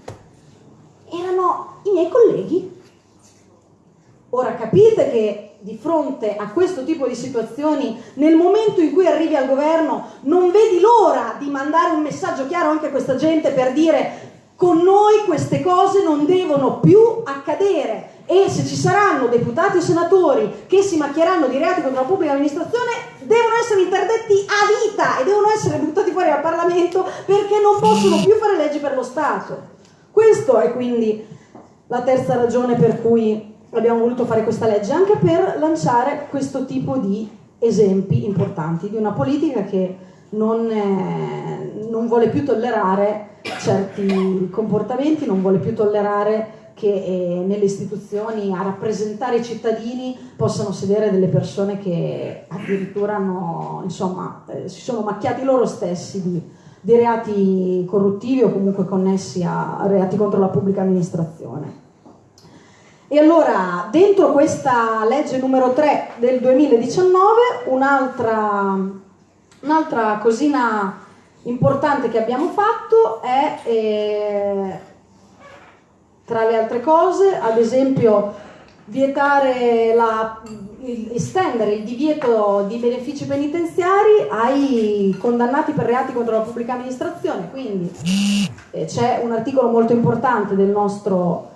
erano i miei colleghi. Ora capite che di fronte a questo tipo di situazioni, nel momento in cui arrivi al governo, non vedi l'ora di mandare un messaggio chiaro anche a questa gente per dire con noi queste cose non devono più accadere e se ci saranno deputati o senatori che si macchieranno di reati contro la pubblica amministrazione devono essere interdetti a vita e devono essere buttati fuori dal Parlamento perché non possono più fare leggi per lo Stato. Questa è quindi la terza ragione per cui abbiamo voluto fare questa legge, anche per lanciare questo tipo di esempi importanti di una politica che non, eh, non vuole più tollerare certi comportamenti, non vuole più tollerare che eh, nelle istituzioni a rappresentare i cittadini possano sedere delle persone che addirittura hanno, insomma, eh, si sono macchiati loro stessi di, di reati corruttivi o comunque connessi a reati contro la pubblica amministrazione. E allora, dentro questa legge numero 3 del 2019, un'altra, un'altra cosina importante che abbiamo fatto è, eh, tra le altre cose, ad esempio, vietare la, estendere il divieto di benefici penitenziari ai condannati per reati contro la pubblica amministrazione. Quindi eh, c'è un articolo molto importante del nostro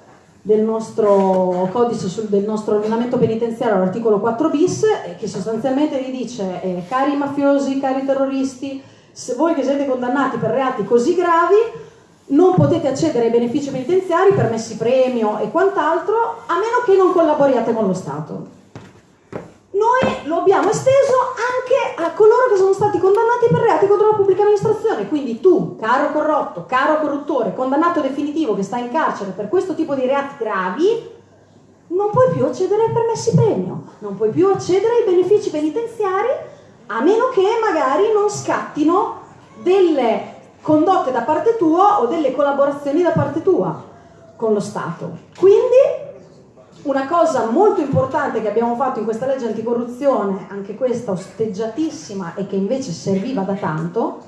del nostro codice, sul, del nostro ordinamento penitenziario, l'articolo 4 bis, che sostanzialmente vi dice, eh, cari mafiosi, cari terroristi, se voi che siete condannati per reati così gravi, non potete accedere ai benefici penitenziari, permessi premio e quant'altro, a meno che non collaboriate con lo Stato noi lo abbiamo esteso anche a coloro che sono stati condannati per reati contro la pubblica amministrazione. Quindi tu, caro corrotto, caro corruttore, condannato definitivo che sta in carcere per questo tipo di reati gravi, non puoi più accedere ai permessi premio, non puoi più accedere ai benefici penitenziari a meno che magari non scattino delle condotte da parte tua o delle collaborazioni da parte tua con lo Stato. Quindi una cosa molto importante che abbiamo fatto in questa legge anticorruzione, anche questa osteggiatissima e che invece serviva da tanto,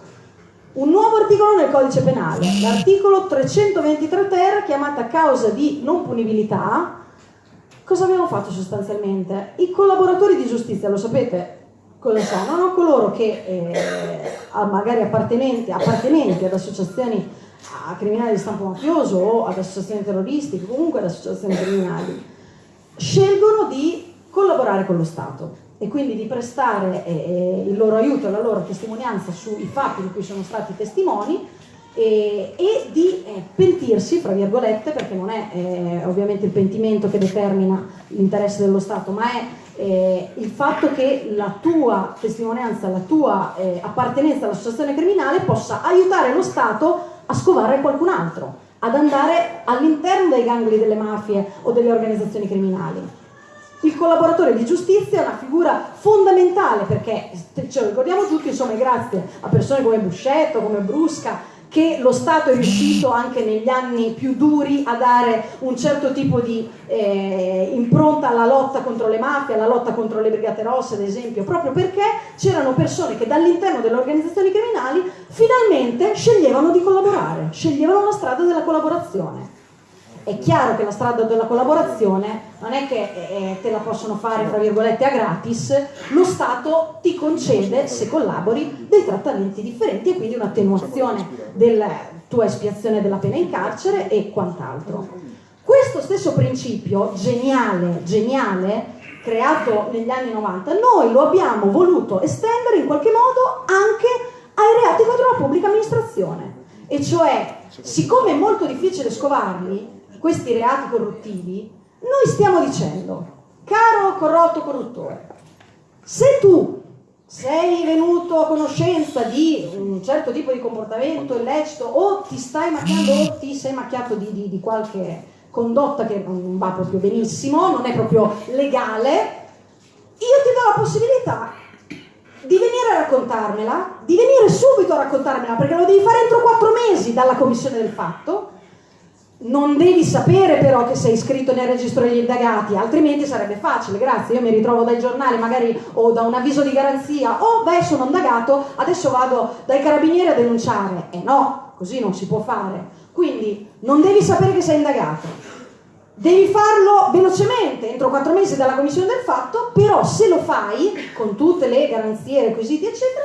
un nuovo articolo nel codice penale, l'articolo 323 ter chiamata causa di non punibilità. Cosa abbiamo fatto sostanzialmente? I collaboratori di giustizia, lo sapete cosa sono? No? Coloro che eh, magari appartenenti, appartenenti ad associazioni a criminali di stampo mafioso o ad associazioni terroristiche, comunque ad associazioni criminali scelgono di collaborare con lo Stato e quindi di prestare eh, il loro aiuto e la loro testimonianza sui fatti di cui sono stati testimoni eh, e di eh, pentirsi, fra virgolette, perché non è eh, ovviamente il pentimento che determina l'interesse dello Stato, ma è eh, il fatto che la tua testimonianza, la tua eh, appartenenza all'associazione criminale possa aiutare lo Stato a scovare qualcun altro ad andare all'interno dei gangli delle mafie o delle organizzazioni criminali. Il collaboratore di giustizia è una figura fondamentale perché, ce lo ricordiamo tutti, insomma, grazie a persone come Buscetto, come Brusca, che lo Stato è riuscito anche negli anni più duri a dare un certo tipo di eh, impronta alla lotta contro le mafie, alla lotta contro le brigate rosse, ad esempio, proprio perché c'erano persone che dall'interno delle organizzazioni criminali finalmente sceglievano di collaborare, sceglievano la strada della collaborazione. È chiaro che la strada della collaborazione non è che eh, te la possono fare, tra virgolette, a gratis, lo Stato ti concede, se collabori, dei trattamenti differenti e quindi un'attenuazione della tua espiazione della pena in carcere e quant'altro. Questo stesso principio, geniale, geniale, creato negli anni 90, noi lo abbiamo voluto estendere in qualche modo anche ai reati contro la pubblica amministrazione. E cioè, siccome è molto difficile scovarli, questi reati corruttivi, noi stiamo dicendo, caro corrotto corruttore, se tu sei venuto a conoscenza di un certo tipo di comportamento illecito o ti stai macchiando o ti sei macchiato di, di, di qualche condotta che non va proprio benissimo, non è proprio legale, io ti do la possibilità di venire a raccontarmela, di venire subito a raccontarmela, perché lo devi fare entro quattro mesi dalla commissione del fatto, non devi sapere però che sei iscritto nel registro degli indagati, altrimenti sarebbe facile, grazie, io mi ritrovo dai giornali magari o da un avviso di garanzia, oh, beh sono indagato, adesso vado dai carabinieri a denunciare. E eh no, così non si può fare. Quindi non devi sapere che sei indagato, devi farlo velocemente, entro quattro mesi dalla commissione del fatto, però se lo fai, con tutte le garanzie, requisiti eccetera,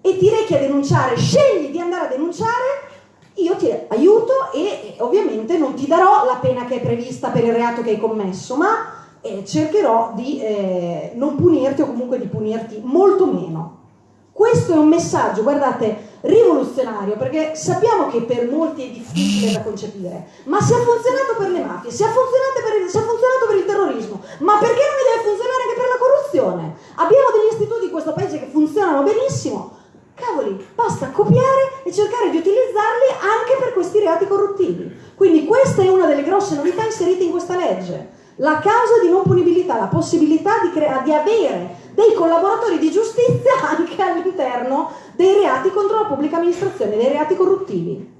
e ti rechi a denunciare, scegli di andare a denunciare, io ti aiuto e ovviamente non ti darò la pena che è prevista per il reato che hai commesso, ma eh, cercherò di eh, non punirti o comunque di punirti molto meno. Questo è un messaggio, guardate, rivoluzionario, perché sappiamo che per molti è difficile da concepire, ma se ha funzionato per le mafie, se ha funzionato per il, funzionato per il terrorismo, ma perché non mi deve funzionare anche per la corruzione? Abbiamo degli istituti in questo paese che funzionano benissimo, Cavoli, basta copiare e cercare di utilizzarli anche per questi reati corruttivi. Quindi questa è una delle grosse novità inserite in questa legge. La causa di non punibilità, la possibilità di, di avere dei collaboratori di giustizia anche all'interno dei reati contro la pubblica amministrazione, dei reati corruttivi.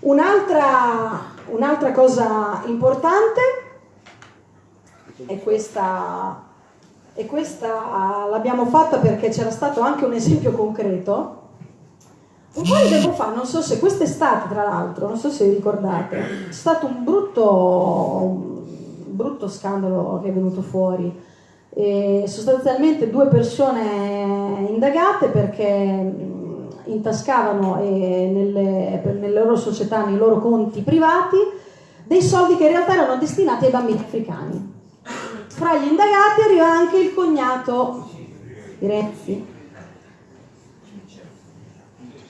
Un'altra, un'altra cosa importante è questa e questa l'abbiamo fatta perché c'era stato anche un esempio concreto. Un po' di tempo fa, non so se quest'estate tra l'altro, non so se vi ricordate, è stato un brutto, un brutto scandalo che è venuto fuori. E sostanzialmente due persone indagate perché intascavano nelle, nelle loro società, nei loro conti privati, dei soldi che in realtà erano destinati ai bambini africani fra gli indagati arriva anche il cognato di Renzi.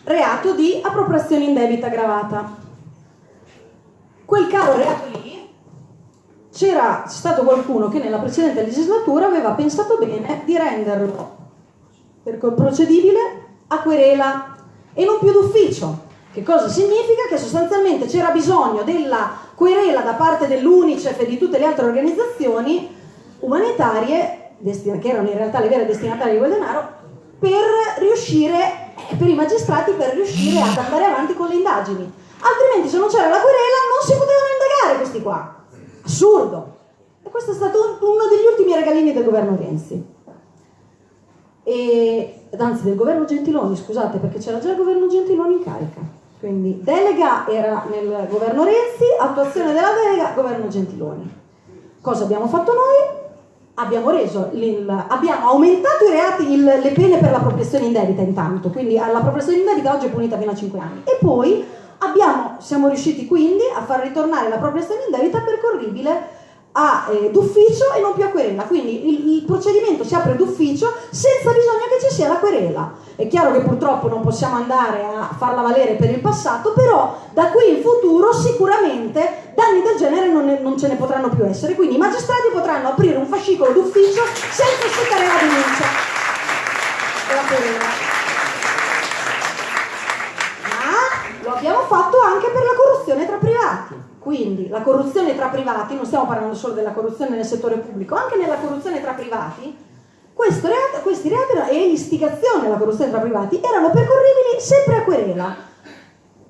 Reato di appropriazione indebita aggravata. Quel caro reato lì c'era stato qualcuno che nella precedente legislatura aveva pensato bene di renderlo procedibile a querela e non più d'ufficio. Che cosa significa? Che sostanzialmente c'era bisogno della querela da parte dell'UNICEF e di tutte le altre organizzazioni umanitarie, che erano in realtà le vere destinatarie di quel denaro, per riuscire, per i magistrati, per riuscire ad andare avanti con le indagini. Altrimenti se non c'era la querela non si potevano indagare questi qua. Assurdo. E questo è stato uno degli ultimi regalini del governo Renzi. E, anzi del governo Gentiloni, scusate, perché c'era già il governo Gentiloni in carica. Quindi delega era nel governo Renzi, attuazione della delega, governo Gentiloni. Cosa abbiamo fatto noi? Abbiamo, reso abbiamo aumentato i reati, il, le pene per l'appropriazione indebita intanto, quindi l'appropriazione indebita oggi è punita fino a 5 anni. E poi abbiamo, siamo riusciti quindi a far ritornare l'appropriazione indebita percorribile a, eh, d'ufficio e non più a querela. Quindi il, il, procedimento si apre d'ufficio senza bisogno che ci sia la querela. È chiaro che purtroppo non possiamo andare a farla valere per il passato, però da qui in futuro sicuramente danni del genere non, ne, non ce ne potranno più essere. Quindi i magistrati potranno aprire un fascicolo d'ufficio senza aspettare la denuncia. La querela. Ma lo abbiamo fatto anche per la corruzione tra privati. Quindi la corruzione tra privati, non stiamo parlando solo della corruzione nel settore pubblico, anche nella corruzione tra privati, reato, questi reati e l'istigazione alla corruzione tra privati erano percorribili sempre a querela.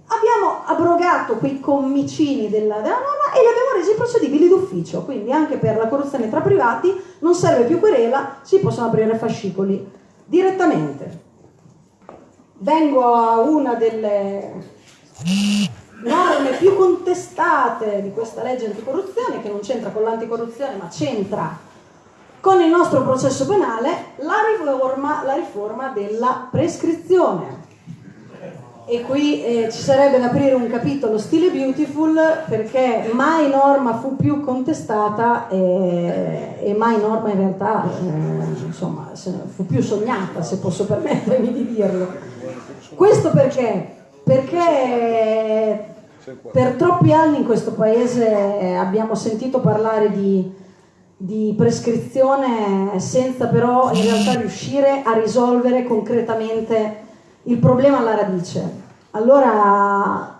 abbiamo abrogato quei commicini della, della norma e li abbiamo resi procedibili d'ufficio, quindi anche per la corruzione tra privati non serve più querela, si possono aprire fascicoli direttamente. Vengo a una delle norme più contestate di questa legge anticorruzione, che non c'entra con l'anticorruzione ma c'entra con il nostro processo penale, la riforma, la riforma della prescrizione e qui eh, ci sarebbe da aprire un capitolo stile beautiful perché mai norma fu più contestata e, e mai norma in realtà eh, insomma, fu più sognata se posso permettermi di dirlo questo perché? perché per troppi anni in questo paese abbiamo sentito parlare di, di prescrizione senza però in realtà riuscire a risolvere concretamente il problema alla radice. Allora,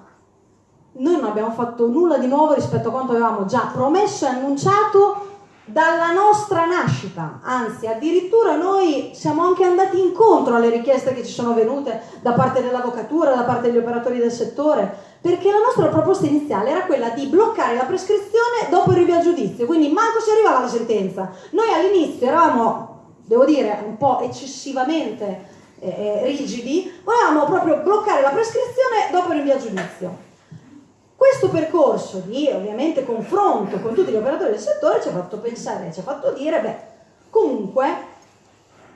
noi non abbiamo fatto nulla di nuovo rispetto a quanto avevamo già promesso e annunciato dalla nostra nascita, anzi addirittura noi siamo anche andati incontro alle richieste che ci sono venute da parte dell'avvocatura, da parte degli operatori del settore, perché la nostra proposta iniziale era quella di bloccare la prescrizione dopo il rinvio a giudizio, quindi manco si arrivava alla sentenza. Noi all'inizio eravamo, devo dire, un po' eccessivamente eh, rigidi, volevamo proprio bloccare la prescrizione dopo il rinvio a giudizio. Questo percorso di ovviamente confronto con tutti gli operatori del settore ci ha fatto pensare, ci ha fatto dire, beh, comunque,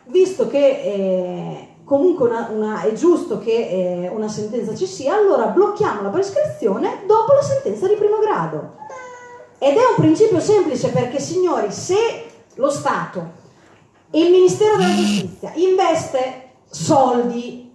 visto che eh, comunque una, una, è giusto che eh, una sentenza ci sia, allora blocchiamo la prescrizione dopo la sentenza di primo grado. Ed è un principio semplice perché, signori, se lo Stato e il Ministero della Giustizia investe soldi,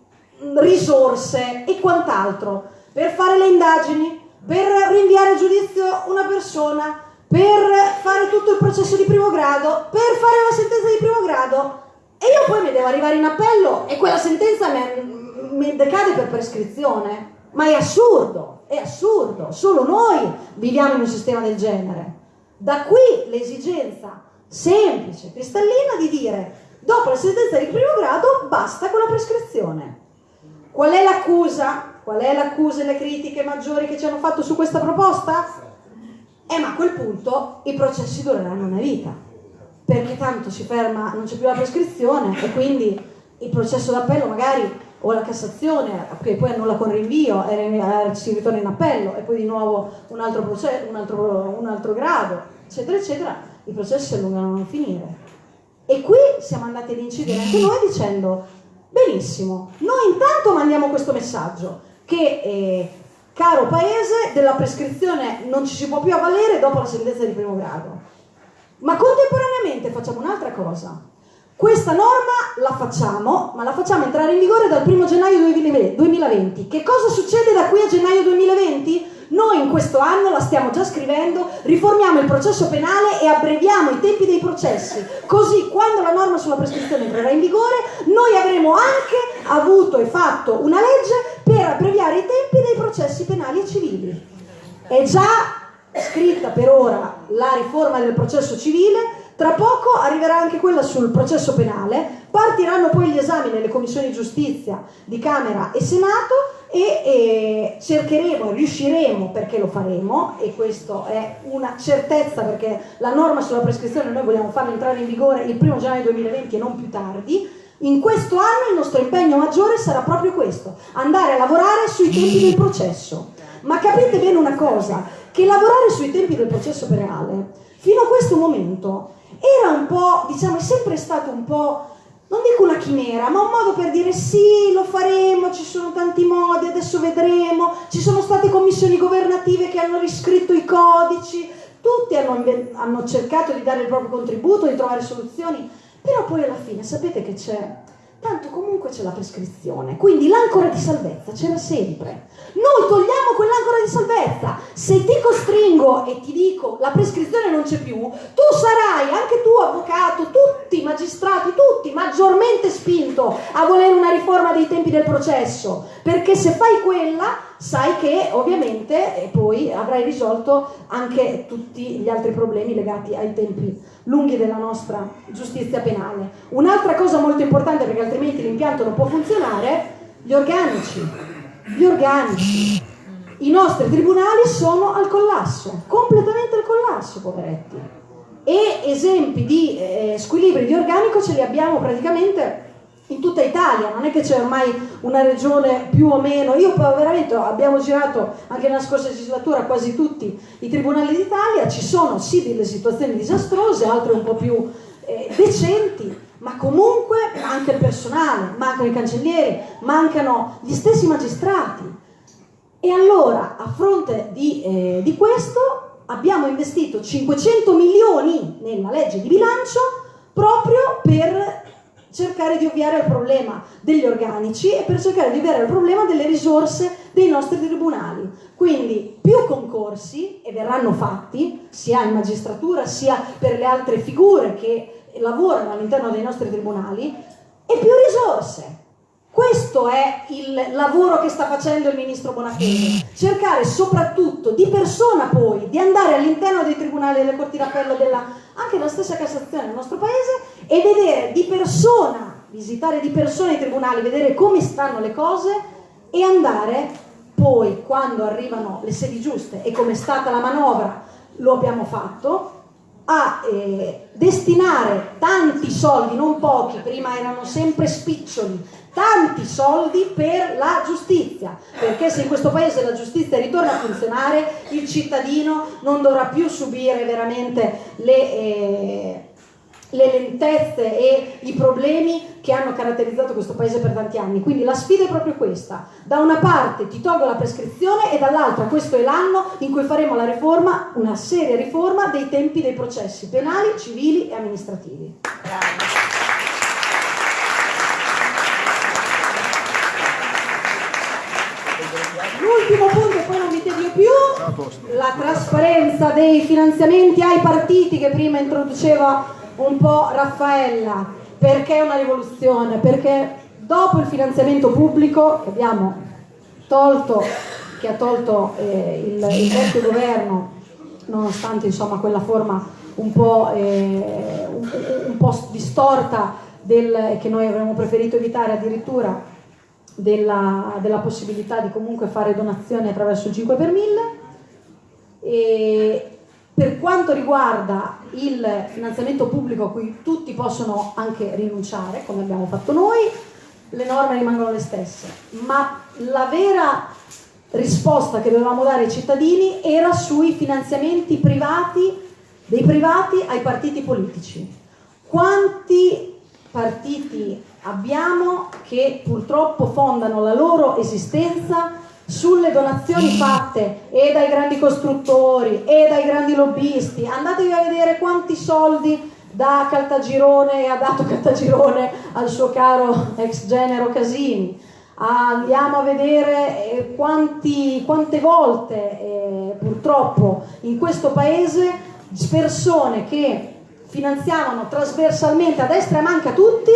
risorse e quant'altro per fare le indagini, per rinviare a giudizio una persona, per fare tutto il processo di primo grado, per fare la sentenza di primo grado e io poi mi devo arrivare in appello e quella sentenza mi, mi decade per prescrizione. Ma è assurdo, è assurdo, solo noi viviamo in un sistema del genere. Da qui l'esigenza semplice, cristallina di dire Dopo la sentenza di primo grado basta con la prescrizione. Qual è l'accusa? Qual è l'accusa e le critiche maggiori che ci hanno fatto su questa proposta? Eh ma a quel punto i processi dureranno una vita, perché tanto si ferma, non c'è più la prescrizione e quindi il processo d'appello magari o la Cassazione, che poi annulla con rinvio e eh, si ritorna in appello e poi di nuovo un altro, processo, un altro, un altro grado, eccetera, eccetera, i processi si allungano a non finire. E qui siamo andati ad incidere anche noi dicendo, benissimo, noi intanto mandiamo questo messaggio, che eh, caro paese, della prescrizione non ci si può più avvalere dopo la sentenza di primo grado. Ma contemporaneamente facciamo un'altra cosa. Questa norma la facciamo, ma la facciamo entrare in vigore dal 1 gennaio 2020. Che cosa succede da qui a gennaio 2020? Noi in questo anno la stiamo già scrivendo, riformiamo il processo penale e abbreviamo i tempi dei processi, così quando la norma sulla prescrizione entrerà in vigore noi avremo anche avuto e fatto una legge per abbreviare i tempi dei processi penali e civili. È già scritta per ora la riforma del processo civile, tra poco arriverà anche quella sul processo penale, partiranno poi gli esami nelle commissioni giustizia di Camera e Senato e eh, cercheremo, riusciremo perché lo faremo e questo è una certezza perché la norma sulla prescrizione noi vogliamo farla entrare in vigore il primo gennaio 2020 e non più tardi in questo anno il nostro impegno maggiore sarà proprio questo andare a lavorare sui tempi del processo. Ma capite bene una cosa che lavorare sui tempi del processo penale fino a questo momento era un po' diciamo è sempre stato un po' non dico una chimera, ma un modo per dire sì, lo faremo, ci sono tanti modi, adesso vedremo, ci sono state commissioni governative che hanno riscritto i codici, tutti hanno, hanno cercato di dare il proprio contributo, di trovare soluzioni, però poi alla fine sapete che c'è tanto comunque c'è la prescrizione, quindi l'ancora di salvezza c'era sempre. Noi togliamo quell'ancora di salvezza, se ti costringo e ti dico la prescrizione non c'è più, tu sarai, anche tu avvocato, tutti i magistrati, tutti maggiormente spinto a volere una riforma dei tempi del processo, perché se fai quella sai che ovviamente poi avrai risolto anche tutti gli altri problemi legati ai tempi lunghi della nostra giustizia penale. Un'altra cosa molto importante perché altrimenti l'impianto non può funzionare, gli organici. Gli organici. i nostri tribunali sono al collasso, completamente al collasso, poveretti. E esempi di eh, squilibri di organico ce li abbiamo praticamente in tutta Italia, non è che c'è ormai una regione più o meno, io veramente abbiamo girato anche nella scorsa legislatura quasi tutti i tribunali d'Italia, ci sono sì delle situazioni disastrose, altre un po' più eh, decenti, ma comunque manca il personale, mancano i cancellieri, mancano gli stessi magistrati. E allora, a fronte di, eh, di questo, abbiamo investito 500 milioni nella legge di bilancio proprio per cercare di ovviare al problema degli organici e per cercare di ovviare al problema delle risorse dei nostri tribunali. Quindi più concorsi, e verranno fatti, sia in magistratura sia per le altre figure che lavorano all'interno dei nostri tribunali, e più risorse. Questo è il lavoro che sta facendo il ministro Bonafede, cercare soprattutto di persona poi di andare all'interno dei tribunali delle corti d'appello anche della stessa Cassazione del nostro paese e vedere di persona, visitare di persona i tribunali, vedere come stanno le cose e andare poi quando arrivano le sedi giuste e come è stata la manovra lo abbiamo fatto a eh, destinare tanti soldi, non pochi, prima erano sempre spiccioli, tanti soldi per la giustizia, perché se in questo paese la giustizia ritorna a funzionare, il cittadino non dovrà più subire veramente le, eh, le lentezze e i problemi che hanno caratterizzato questo paese per tanti anni. Quindi la sfida è proprio questa. Da una parte ti tolgo la prescrizione e dall'altra questo è l'anno in cui faremo la riforma, una seria riforma dei tempi dei processi penali, civili e amministrativi. Grazie. L'ultimo punto, e poi non vi tedio più, la trasparenza dei finanziamenti ai partiti che prima introduceva un po' Raffaella. Perché una rivoluzione? Perché dopo il finanziamento pubblico che abbiamo tolto, che ha tolto eh, il, il, vecchio governo, nonostante insomma quella forma un po', eh, un, un po distorta del, che noi avremmo preferito evitare addirittura della, della, possibilità di comunque fare donazioni attraverso il 5 per 1000 e per quanto riguarda il finanziamento pubblico a cui tutti possono anche rinunciare, come abbiamo fatto noi, le norme rimangono le stesse, ma la vera risposta che dovevamo dare ai cittadini era sui finanziamenti privati, dei privati ai partiti politici. Quanti partiti abbiamo che purtroppo fondano la loro esistenza sulle donazioni fatte e dai grandi costruttori e dai grandi lobbisti. Andatevi a vedere quanti soldi da Caltagirone ha dato Caltagirone al suo caro ex genero Casini. Andiamo a vedere eh, quanti, quante volte eh, purtroppo in questo paese persone che finanziavano trasversalmente a destra e manca tutti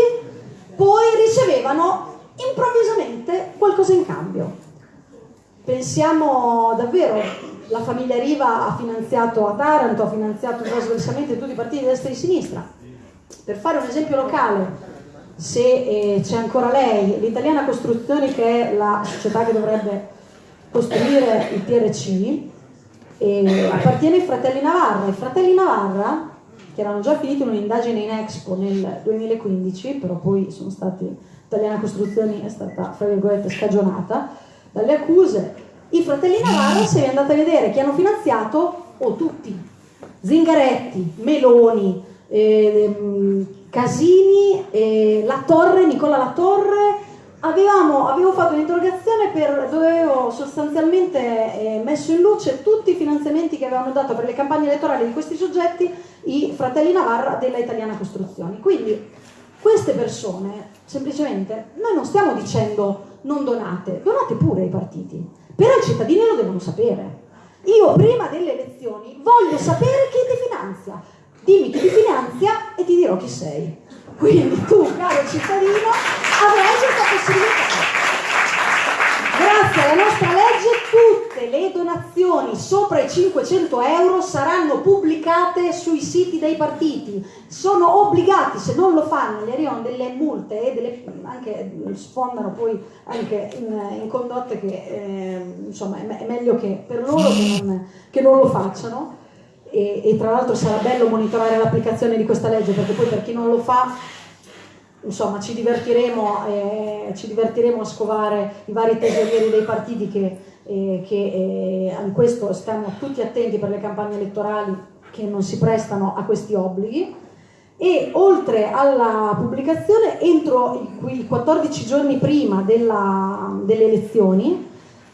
poi ricevevano improvvisamente qualcosa in cambio. Pensiamo davvero, la famiglia Riva ha finanziato a Taranto, ha finanziato trasversalmente tutti i partiti di destra e di sinistra. Per fare un esempio locale, se eh, c'è ancora lei, l'Italiana Costruzioni che è la società che dovrebbe costruire il PRC, eh, appartiene ai fratelli Navarra. I fratelli Navarra che erano già finiti un'indagine in Expo nel 2015, però poi sono stati, Italiana Costruzioni è stata, fra virgolette, scagionata dalle accuse. I fratelli Navarro, se vi andate a vedere chi hanno finanziato, o oh, tutti, Zingaretti, Meloni, eh, Casini, eh, La Torre, Nicola La Torre, Avevamo, avevo fatto un'interrogazione dove avevo sostanzialmente eh, messo in luce tutti i finanziamenti che avevano dato per le campagne elettorali di questi soggetti i fratelli Navarra della Italiana Costruzioni. Quindi queste persone, semplicemente, noi non stiamo dicendo non donate, donate pure ai partiti, però i cittadini lo devono sapere. Io prima delle elezioni voglio sapere chi ti finanzia, dimmi chi ti finanzia e ti dirò chi sei. Quindi tu, caro cittadino, avrai questa possibilità. Grazie alla nostra legge tutte le donazioni sopra i 500 euro saranno pubblicate sui siti dei partiti. Sono obbligati, se non lo fanno, gli arrivano delle multe e delle, anche sfondano poi anche in, in condotte che eh, insomma è, me- è, meglio che per loro che non, che non lo facciano. E, e tra l'altro sarà bello monitorare l'applicazione di questa legge perché poi per chi non lo fa insomma ci divertiremo, eh, ci divertiremo, a scovare i vari tesorieri dei partiti che, eh, che eh, in questo stiamo tutti attenti per le campagne elettorali che non si prestano a questi obblighi. E oltre alla pubblicazione entro i 14 giorni prima della, delle elezioni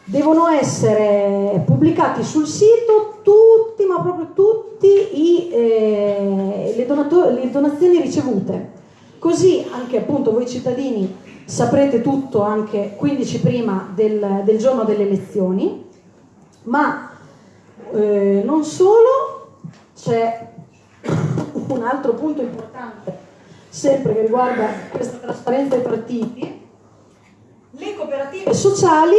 devono essere pubblicati sul sito tutti, ma proprio tutti i, eh, le, le donazioni ricevute. Così anche appunto voi cittadini saprete tutto anche 15 prima del, del giorno delle elezioni, ma eh, non solo, c'è un altro punto importante, sempre che riguarda questa trasparenza dei partiti, le cooperative sociali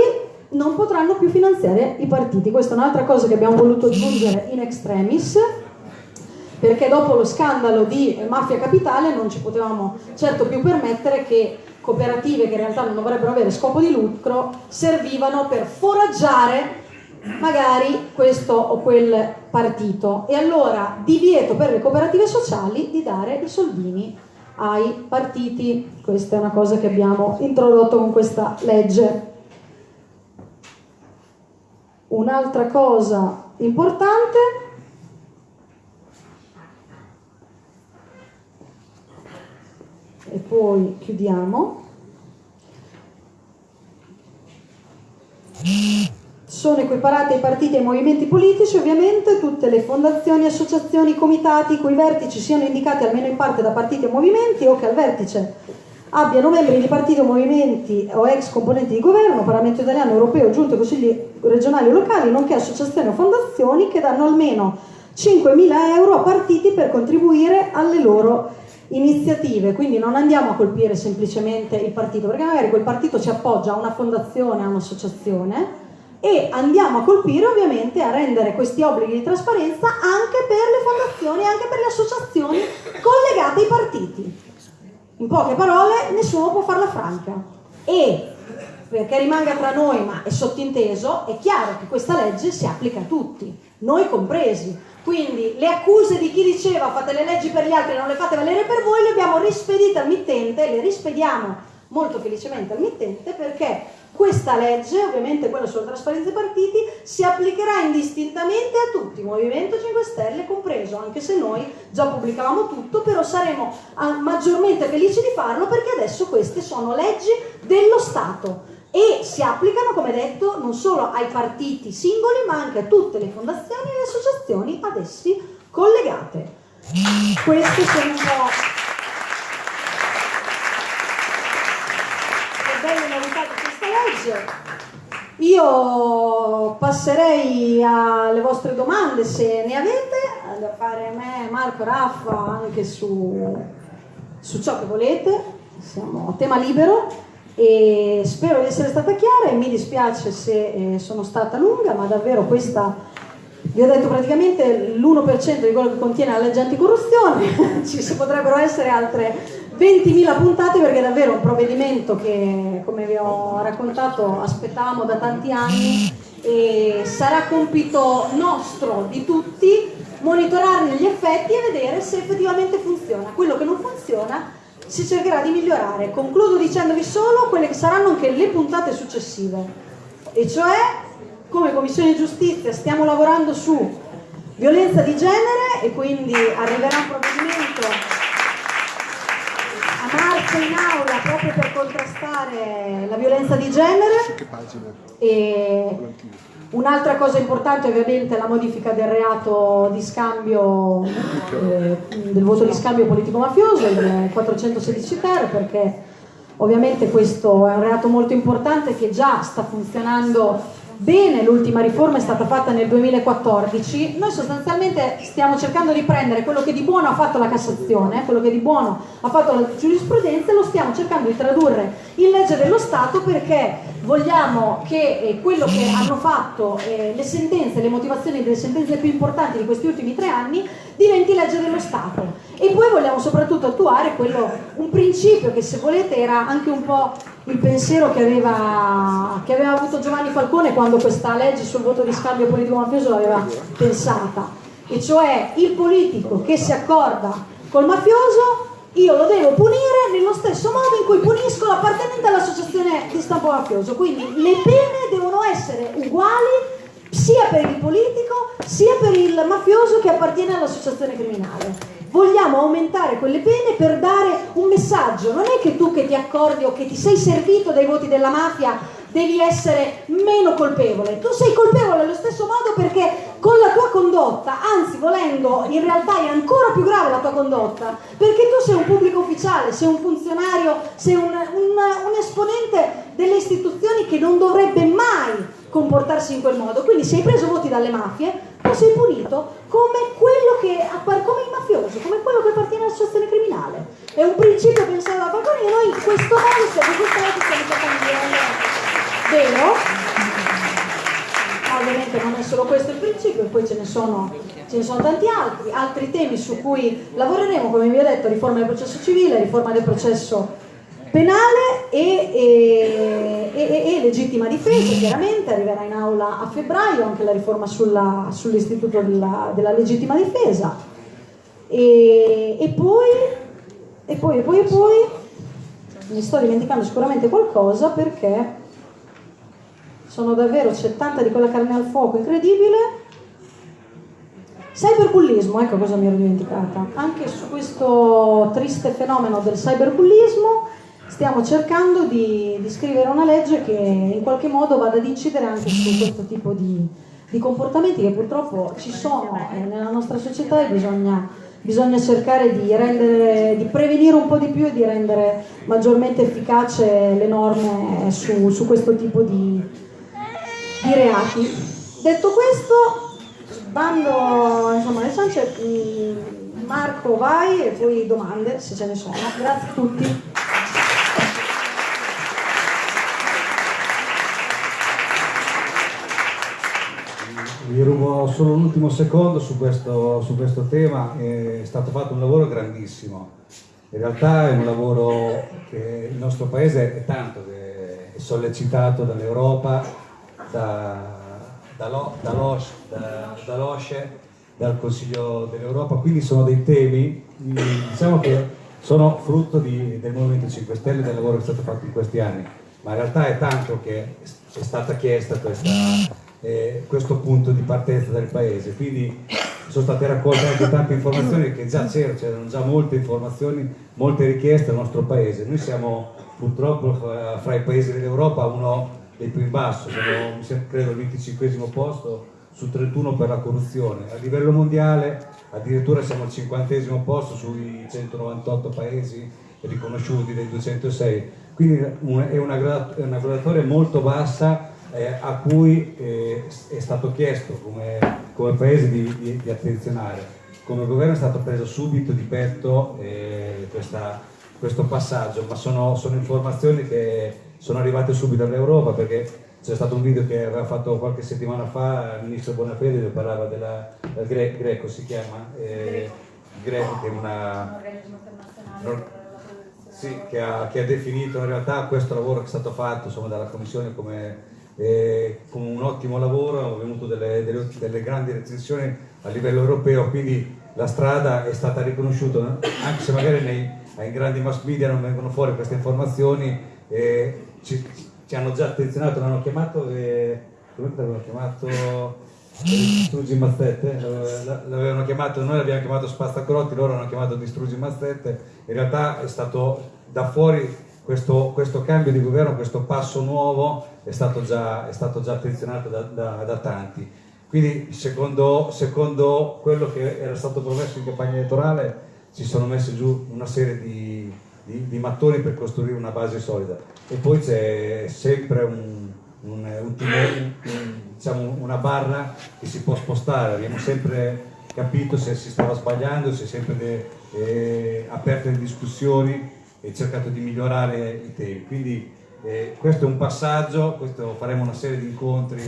non potranno più finanziare i partiti. Questa è un'altra cosa che abbiamo voluto aggiungere in extremis perché dopo lo scandalo di Mafia Capitale non ci potevamo certo più permettere che cooperative che in realtà non dovrebbero avere scopo di lucro servivano per foraggiare magari questo o quel partito. E allora divieto per le cooperative sociali di dare i soldini ai partiti. Questa è una cosa che abbiamo introdotto con questa legge un'altra cosa importante e poi chiudiamo. Sono equiparate ai partiti e ai movimenti politici ovviamente tutte le fondazioni, associazioni, comitati i cui vertici siano indicati almeno in parte da partiti o movimenti o che al vertice abbiano membri di partiti o movimenti o ex componenti di governo, Parlamento italiano, europeo, giunte, consigli regionali o locali, nonché associazioni o fondazioni che danno almeno 5.000 euro a partiti per contribuire alle loro iniziative, quindi non andiamo a colpire semplicemente il partito, perché magari quel partito ci appoggia a una fondazione, a un'associazione e andiamo a colpire ovviamente a rendere questi obblighi di trasparenza anche per le fondazioni, anche per le associazioni collegate ai partiti. In poche parole, nessuno può farla franca. E perché rimanga tra noi, ma è sottinteso, è chiaro che questa legge si applica a tutti, noi compresi quindi le accuse di chi diceva fate le leggi per gli altri e non le fate valere per voi le abbiamo rispedite al mittente, le rispediamo molto felicemente al mittente perché questa legge, ovviamente quella sulla trasparenza dei partiti, si applicherà indistintamente a tutti, Movimento 5 Stelle compreso, anche se noi già pubblicavamo tutto, però saremo ah, maggiormente felici di farlo perché adesso queste sono leggi dello Stato e si applicano, come detto, non solo ai partiti singoli, ma anche a tutte le fondazioni e le associazioni ad essi collegate. Queste sono un po' le belle novità di legge. Io passerei alle vostre domande se ne avete, da fare me, Marco, Raffa, anche su, su ciò che volete, siamo a tema libero e spero di essere stata chiara e mi dispiace se eh, sono stata lunga, ma davvero questa vi ho detto praticamente l'1% di quello che contiene la legge anticorruzione, ci potrebbero essere altre 20.000 puntate perché è davvero un provvedimento che, come vi ho raccontato, aspettavamo da tanti anni e sarà compito nostro, di tutti, monitorarne gli effetti e vedere se effettivamente funziona. Quello che non funziona si cercherà di migliorare. Concludo dicendovi solo quelle che saranno anche le puntate successive, e cioè come Commissione Giustizia stiamo lavorando su violenza di genere e quindi arriverà un provvedimento marzo in aula proprio per contrastare la violenza di genere. E Un'altra cosa importante ovviamente è la modifica del reato di scambio, eh, del voto di scambio politico-mafioso, il 416 ter, perché ovviamente questo è un reato molto importante che già sta funzionando bene l'ultima riforma è stata fatta nel 2014, noi sostanzialmente stiamo cercando di prendere quello che di buono ha fatto la Cassazione, quello che di buono ha fatto la giurisprudenza e lo stiamo cercando di tradurre in legge dello Stato perché vogliamo che eh, quello che hanno fatto eh, le sentenze, le motivazioni delle sentenze più importanti di questi ultimi tre anni diventi legge dello Stato. E poi vogliamo soprattutto attuare quello, un principio che se volete era anche un po' il pensiero che aveva, che aveva avuto Giovanni Falcone quando questa legge sul voto di scambio politico-mafioso l'aveva pensata, e cioè il politico che si accorda col mafioso io lo devo punire nello stesso modo in cui punisco l'appartenente all'associazione di stampo mafioso. Quindi le pene devono essere uguali sia per il politico sia per il mafioso che appartiene all'associazione criminale. Vogliamo aumentare quelle pene per dare un messaggio. Non è che tu che ti accordi o che ti sei servito dai voti della mafia devi essere meno colpevole. Tu sei colpevole allo stesso modo perché con la tua condotta, anzi volendo, in realtà è ancora più grave la tua condotta, perché tu sei un pubblico ufficiale, sei un funzionario, sei un, un, un esponente delle istituzioni che non dovrebbe mai comportarsi in quel modo. Quindi se hai preso voti dalle mafie, tu sei punito come quello che come il mafioso, come quello che appartiene all'associazione criminale. È un principio pensato da Falcone e noi in questo modo stiamo, stiamo cercando di rendere vero. Ovviamente non è solo questo il principio, poi ce ne, sono, ce ne sono tanti altri, altri temi su cui lavoreremo, come vi ho detto, riforma del processo civile, riforma del processo penale e, e, e, e, legittima difesa, chiaramente arriverà in aula a febbraio anche la riforma sull'istituto della, della, legittima difesa e, poi, e poi, e poi, e poi, mi sto dimenticando sicuramente qualcosa perché sono davvero, c'è tanta di quella carne al fuoco incredibile. Cyberbullismo, ecco cosa mi ero dimenticata. Anche su questo triste fenomeno del cyberbullismo stiamo cercando di, di, scrivere una legge che in qualche modo vada ad incidere anche su questo tipo di, di comportamenti che purtroppo ci sono eh, nella nostra società e bisogna, bisogna cercare di, rendere, di, prevenire un po' di più e di rendere maggiormente efficace le norme su, su questo tipo di, di reati. Detto questo, bando insomma, le ciance, mm, Marco vai e poi domande se ce ne sono. Grazie a tutti. Vi rubo solo un ultimo secondo su questo, su questo tema, è stato fatto un lavoro grandissimo, in realtà è un lavoro che il nostro paese è tanto è sollecitato dall'Europa, da, dall'OSCE, da, dall'OSCE, dal Consiglio dell'Europa, quindi sono dei temi diciamo che sono frutto di, del Movimento 5 Stelle e del lavoro che è stato fatto in questi anni, ma in realtà è tanto che è stata chiesta questa eh, questo punto di partenza del paese. Quindi sono state raccolte anche tante informazioni che già c'erano, c'erano già molte informazioni, molte richieste al nostro paese. Noi siamo purtroppo fra i paesi dell'Europa uno dei più in basso, siamo credo al 25 posto su 31 per la corruzione. A livello mondiale addirittura siamo al 50 posto sui 198 paesi riconosciuti dei 206, quindi è una, graduatoria molto bassa eh, a cui eh, è stato chiesto come, come Paese di, di, di, attenzionare. Come governo è stato preso subito di petto eh, questa, questo passaggio, ma sono, sono, informazioni che sono arrivate subito dall'Europa perché c'è stato un video che aveva fatto qualche settimana fa il ministro Bonafede dove parlava della, del Gre, Greco, si chiama, eh, Greco che è una... Sì, che ha, che ha, definito in realtà questo lavoro che è stato fatto insomma, dalla Commissione come eh, con un ottimo lavoro, hanno avuto delle, delle, delle, grandi recensioni a livello europeo, quindi la strada è stata riconosciuta, anche se magari nei, ai grandi mass media non vengono fuori queste informazioni, eh, ci, ci, hanno già attenzionato, l'hanno chiamato, eh, come l'avevano chiamato? Distruggi Mazzette, l'avevano chiamato, noi l'abbiamo chiamato Spazzacrotti, loro l'hanno chiamato Distruggi Mazzette, in realtà è stato da fuori questo, questo, cambio di governo, questo passo nuovo è stato già, è stato già attenzionato da, da, da tanti. Quindi secondo, secondo, quello che era stato promesso in campagna elettorale si sono messi giù una serie di, di, di mattoni per costruire una base solida. E poi c'è sempre un, un, un, un, diciamo, una barra che si può spostare, abbiamo sempre capito se si stava sbagliando, è sempre de, eh, aperte le discussioni e cercato di migliorare i temi. Quindi eh, questo è un passaggio, questo faremo una serie di incontri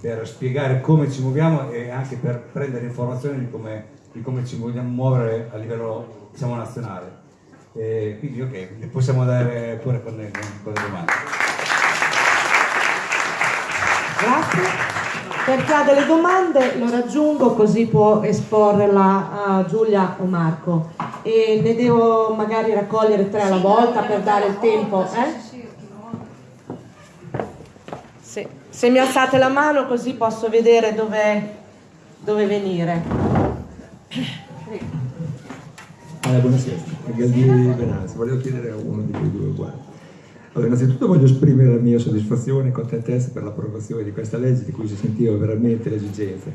per spiegare come ci muoviamo e anche per prendere informazioni di come, di come ci vogliamo muovere a livello diciamo, nazionale. Eh, quindi ok, possiamo andare pure con le, con le domande. Grazie. Per chi ha delle domande lo raggiungo così può esporrela a Giulia o Marco. E ne devo magari raccogliere tre alla volta per dare il tempo. Eh? Sì. Se mi alzate la mano così posso vedere dove, dove venire. Allora, buonasera, Galdieri Benazzi, volevo chiedere a uno di voi due uguali. Allora, innanzitutto voglio esprimere la mia soddisfazione e contentezza per l'approvazione di questa legge di cui si sentiva veramente l'esigenza.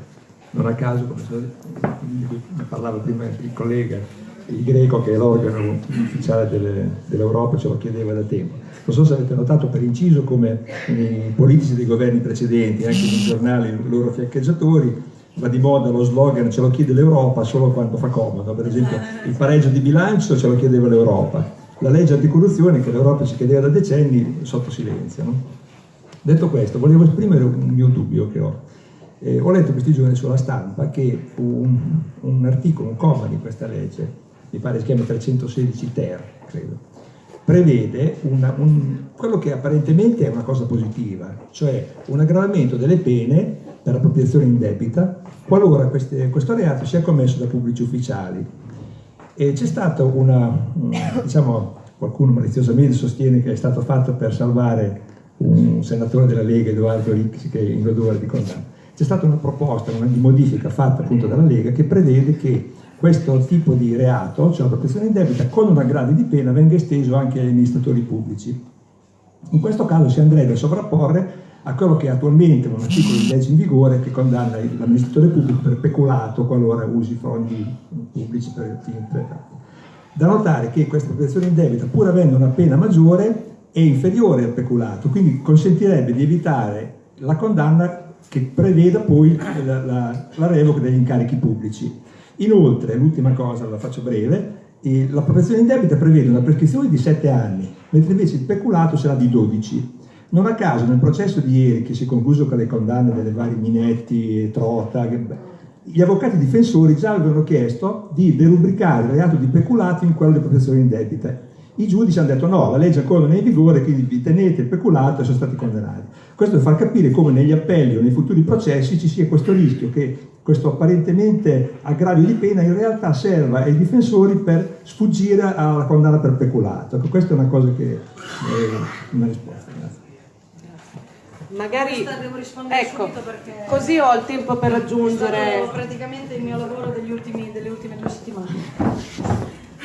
Non a caso, come parlava prima il collega, il greco che è l'organo ufficiale delle, dell'Europa ce lo chiedeva da tempo. Non so se avete notato per inciso come i politici dei governi precedenti, anche nei giornali, loro fiancheggiatori, va di moda lo slogan ce lo chiede l'Europa solo quando fa comodo, per esempio il pareggio di bilancio ce lo chiedeva l'Europa, la legge anticorruzione che l'Europa ci chiedeva da decenni sotto silenzio. No? Detto questo, volevo esprimere un mio dubbio che ho. Eh, ho letto questi giorni sulla stampa che un, un articolo, un comma di questa legge, mi pare si chiama 316 ter, credo, prevede una, un, quello che apparentemente è una cosa positiva, cioè un aggravamento delle pene per appropriazione indebita qualora queste, questo reato sia commesso da pubblici ufficiali e c'è stata una, diciamo, qualcuno maliziosamente sostiene che è stato fatto per salvare un senatore della Lega, Edoardo Ricci, che è in odore di condanna. C'è stata una proposta, una modifica fatta appunto dalla Lega che prevede che questo tipo di reato, cioè la protezione in debita, con un aggravio di pena venga esteso anche agli amministratori pubblici. In questo caso si andrebbe a sovrapporre a quello che è attualmente un articolo di legge in vigore che condanna l'amministratore pubblico per peculato qualora usi fondi pubblici per fini interpretati. Da notare che questa protezione in debita, pur avendo una pena maggiore, è inferiore al peculato, quindi consentirebbe di evitare la condanna che preveda poi la, la, la revoca degli incarichi pubblici. Inoltre, l'ultima cosa, la faccio breve, la protezione in debita prevede una prescrizione di 7 anni, mentre invece il peculato sarà di 12. Non a caso nel processo di ieri che si è concluso con le condanne delle varie Minetti, Trota, gli avvocati difensori già avevano chiesto di derubricare il reato di peculato in quello di protezione indebita. I giudici hanno detto no, la legge ancora non è in vigore, quindi vi tenete peculato e sono stati condannati. Questo per far capire come negli appelli o nei futuri processi ci sia questo rischio che questo apparentemente aggravio di pena in realtà serva ai difensori per sfuggire alla condanna per peculato. Ecco, questa è una cosa che è una risposta. Magari ecco, così ho il tempo per raggiungere. praticamente il mio lavoro ultimi, delle ultime due settimane.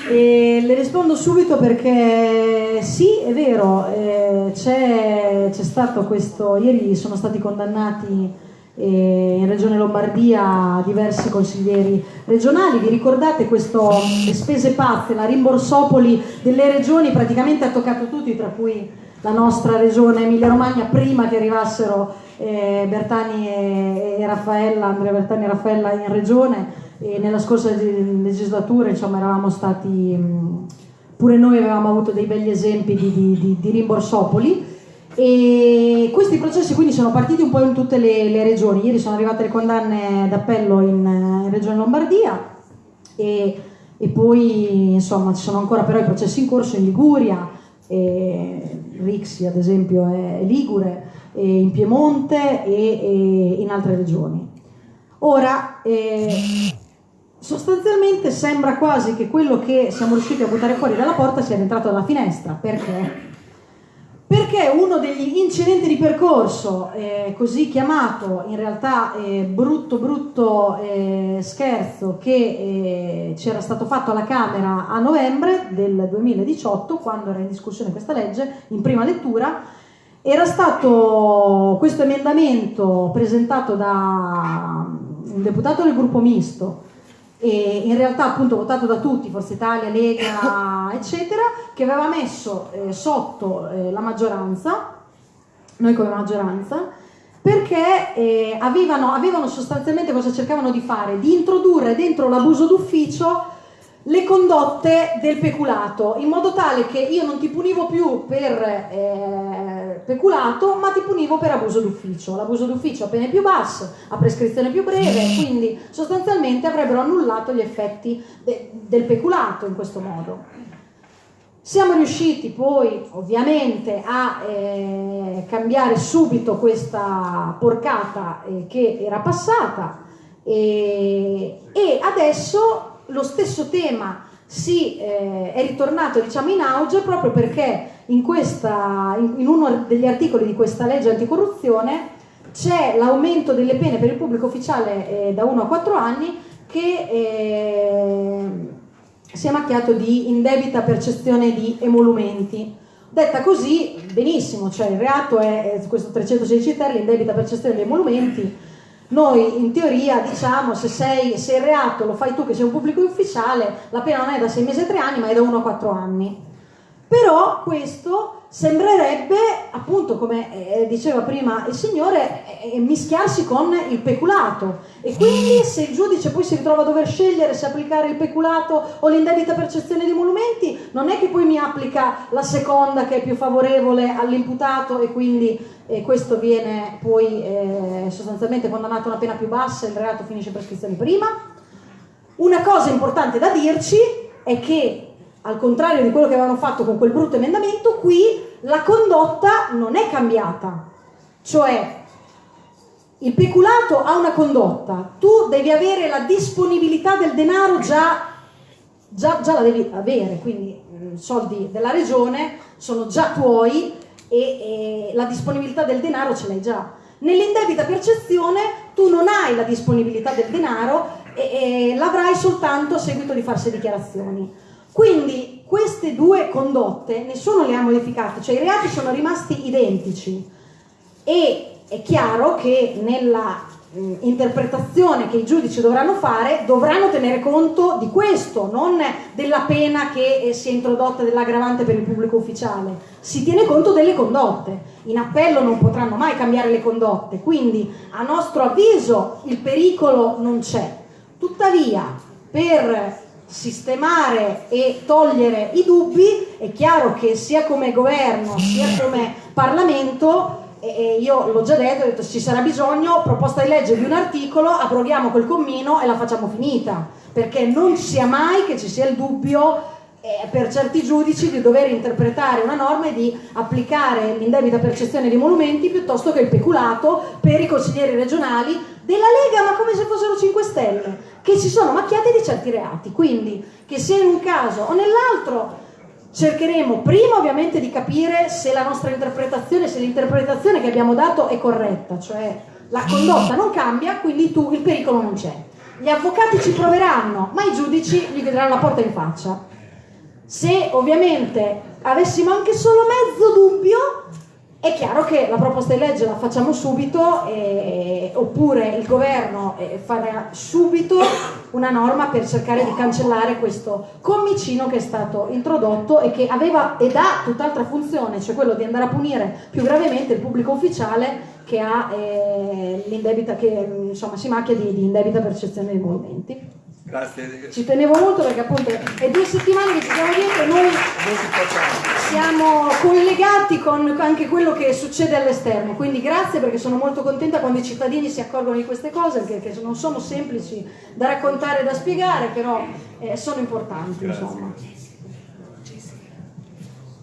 E le rispondo subito perché sì, è vero, eh, c'è, c'è, stato questo, ieri sono stati condannati eh, in Regione Lombardia diversi consiglieri regionali, vi ricordate questo, le spese pazze, la rimborsopoli delle regioni praticamente ha toccato tutti, tra cui la nostra regione Emilia Romagna prima che arrivassero eh, Bertani e, e, Raffaella, Andrea Bertani e Raffaella in regione e nella scorsa legislatura insomma eravamo stati, pure noi avevamo avuto dei begli esempi di, di, di, di rimborsopoli. E questi processi quindi sono partiti un po' in tutte le, le regioni, ieri sono arrivate le condanne d'appello in, in Regione Lombardia e, e poi insomma ci sono ancora però i processi in corso in Liguria, e Rixi ad esempio è Ligure, in Piemonte e, e, in altre regioni. Ora, eh, sostanzialmente sembra quasi che quello che siamo riusciti a buttare fuori dalla porta sia entrato dalla finestra, perché? Perché uno degli incidenti di percorso, eh, così chiamato, in realtà eh, brutto brutto eh, scherzo che eh, c'era stato fatto alla Camera a novembre del 2018, quando era in discussione questa legge, in prima lettura, era stato questo emendamento presentato da un deputato del gruppo misto, e in realtà appunto votato da tutti, Forza Italia, Lega, eccetera, che aveva messo eh, sotto eh, la maggioranza noi come maggioranza, perché eh, avevano, avevano sostanzialmente cosa cercavano di fare? Di introdurre dentro l'abuso d'ufficio le condotte del peculato, in modo tale che io non ti punivo più per eh, peculato, ma ti punivo per abuso d'ufficio. L'abuso d'ufficio a pene più basse, a prescrizione più breve, quindi sostanzialmente avrebbero annullato gli effetti de del peculato in questo modo. Siamo riusciti poi ovviamente a eh, cambiare subito questa porcata eh, che era passata e, e adesso lo stesso tema si, eh, è ritornato diciamo, in auge proprio perché in, questa, in, uno degli articoli di questa legge anticorruzione c'è l'aumento delle pene per il pubblico ufficiale eh, da 1 a 4 anni che eh, si è macchiato di indebita percezione di emolumenti. Detta così, benissimo, cioè il reato è, è questo 316 ter, l'indebita percezione di emolumenti, noi in teoria diciamo se, sei, se il reato lo fai tu che sei un pubblico ufficiale, la pena non è da 6 mesi e 3 anni ma è da 1 a 4 anni. Però questo sembrerebbe, appunto come eh, diceva prima il Signore, eh, mischiarsi con il peculato e quindi se il giudice poi si ritrova a dover scegliere se applicare il peculato o l'indebita percezione di emolumenti, non è che poi mi applica la seconda che è più favorevole all'imputato e quindi eh, questo viene poi eh, sostanzialmente condannato a una pena più bassa e il reato finisce prescrizione prima. Una cosa importante da dirci è che al contrario di quello che avevano fatto con quel brutto emendamento, qui la condotta non è cambiata. Cioè, il peculato ha una condotta, tu devi avere la disponibilità del denaro già, già, già la devi avere, quindi i soldi della regione sono già tuoi e, e la disponibilità del denaro ce l'hai già. Nell'indebita percezione tu non hai la disponibilità del denaro e, e l'avrai soltanto a seguito di farsi dichiarazioni. Quindi queste due condotte nessuno le ha modificate, cioè i reati sono rimasti identici e è chiaro che nella mh, interpretazione che i giudici dovranno fare dovranno tenere conto di questo, non della pena che eh, si è introdotta dell'aggravante per il pubblico ufficiale, si tiene conto delle condotte. In appello non potranno mai cambiare le condotte, quindi a nostro avviso il pericolo non c'è. Tuttavia, per sistemare e togliere i dubbi, è chiaro che sia come governo sia come Parlamento, e io l'ho già detto, ho detto ci sarà bisogno, proposta di legge di un articolo, approviamo quel commino e la facciamo finita, perché non sia mai che ci sia il dubbio eh, per certi giudici di dover interpretare una norma e di applicare l'indebita percezione di monumenti piuttosto che il peculato per i consiglieri regionali della Lega, ma come se fossero 5 Stelle, che si sono macchiati di certi reati. Quindi, che sia in un caso o nell'altro, cercheremo prima ovviamente di capire se la nostra interpretazione, se l'interpretazione che abbiamo dato è corretta, cioè la condotta non cambia, quindi tu il pericolo non c'è. Gli avvocati ci proveranno, ma i giudici gli vedranno la porta in faccia. Se ovviamente avessimo anche solo mezzo dubbio, è chiaro che la proposta di legge la facciamo subito, eh, oppure il governo eh, farà subito una norma per cercare di cancellare questo commicino che è stato introdotto e che aveva ed ha tutt'altra funzione, cioè quello di andare a punire più gravemente il pubblico ufficiale che, ha, eh, che insomma, si macchia di, di indebita percezione dei movimenti. Grazie. Ci tenevo molto perché appunto è due settimane che ci siamo dietro e noi siamo collegati con anche quello che succede all'esterno, quindi grazie perché sono molto contenta quando i cittadini si accorgono di queste cose che, che non sono semplici da raccontare e da spiegare, però eh, sono importanti. Insomma.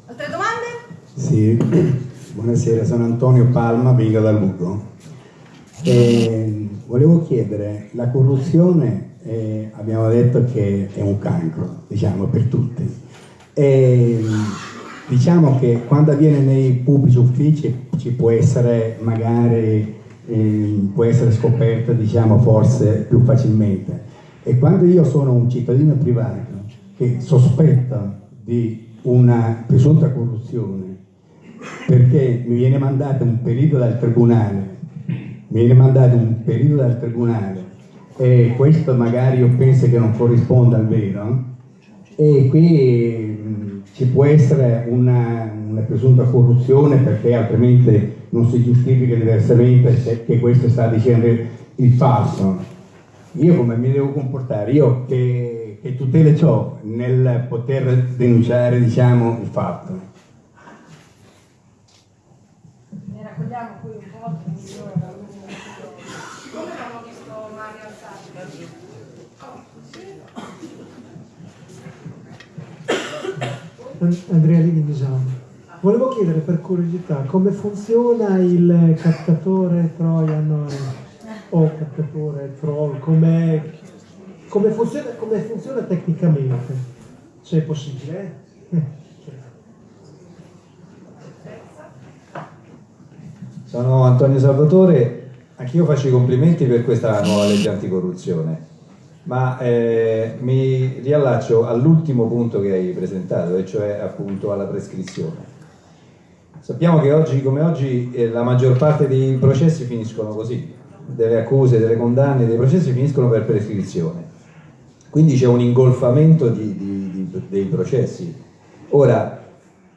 Altre domande? Sì, buonasera, sono Antonio Palma, vengo da Lugo. E volevo chiedere, la corruzione eh, abbiamo detto che è un cancro, diciamo, per tutti. E, diciamo che quando avviene nei pubblici uffici ci può essere magari eh, può essere scoperta diciamo forse più facilmente e quando io sono un cittadino privato che sospetta di una presunta corruzione perché mi viene mandato un perito dal tribunale mi viene mandato un perito dal tribunale e questo magari io penso che non corrisponda al vero e qui ci può essere una, una, presunta corruzione perché altrimenti non si giustifica diversamente che questo sta dicendo il falso. Io come mi devo comportare? Io che, che tutele ho nel poter denunciare diciamo, il fatto? Ne raccogliamo qui un po'. Come abbiamo visto Mario alzarsi? Andrea Lini Misano. Volevo chiedere per curiosità come funziona il captatore Trojan o captatore troll, come, come, funziona, come funziona tecnicamente, se è possibile. eh? Sono Antonio Salvatore, anch'io faccio i complimenti per questa nuova legge anticorruzione, ma eh, mi riallaccio all'ultimo punto che hai presentato, e cioè appunto alla prescrizione. Sappiamo che oggi come oggi eh, la maggior parte dei processi finiscono così, delle accuse, delle condanne, dei processi finiscono per prescrizione. Quindi c'è un ingolfamento di, di, di, dei processi. Ora,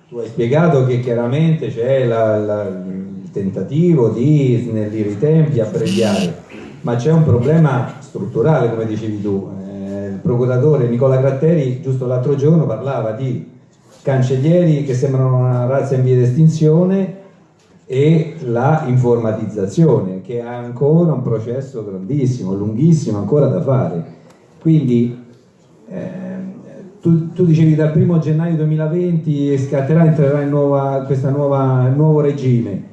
tu hai spiegato che chiaramente c'è il tentativo di snellire i tempi, abbreviare, ma c'è un problema strutturale, come dicevi tu. Eh, il procuratore Nicola Gratteri giusto l'altro giorno parlava di cancellieri che sembrano una razza in via di estinzione e la informatizzazione che ha ancora un processo grandissimo, lunghissimo ancora da fare. Quindi eh, tu, tu, dicevi dal 1 gennaio 2020 scatterà, entrerà in nuova, questo nuovo regime,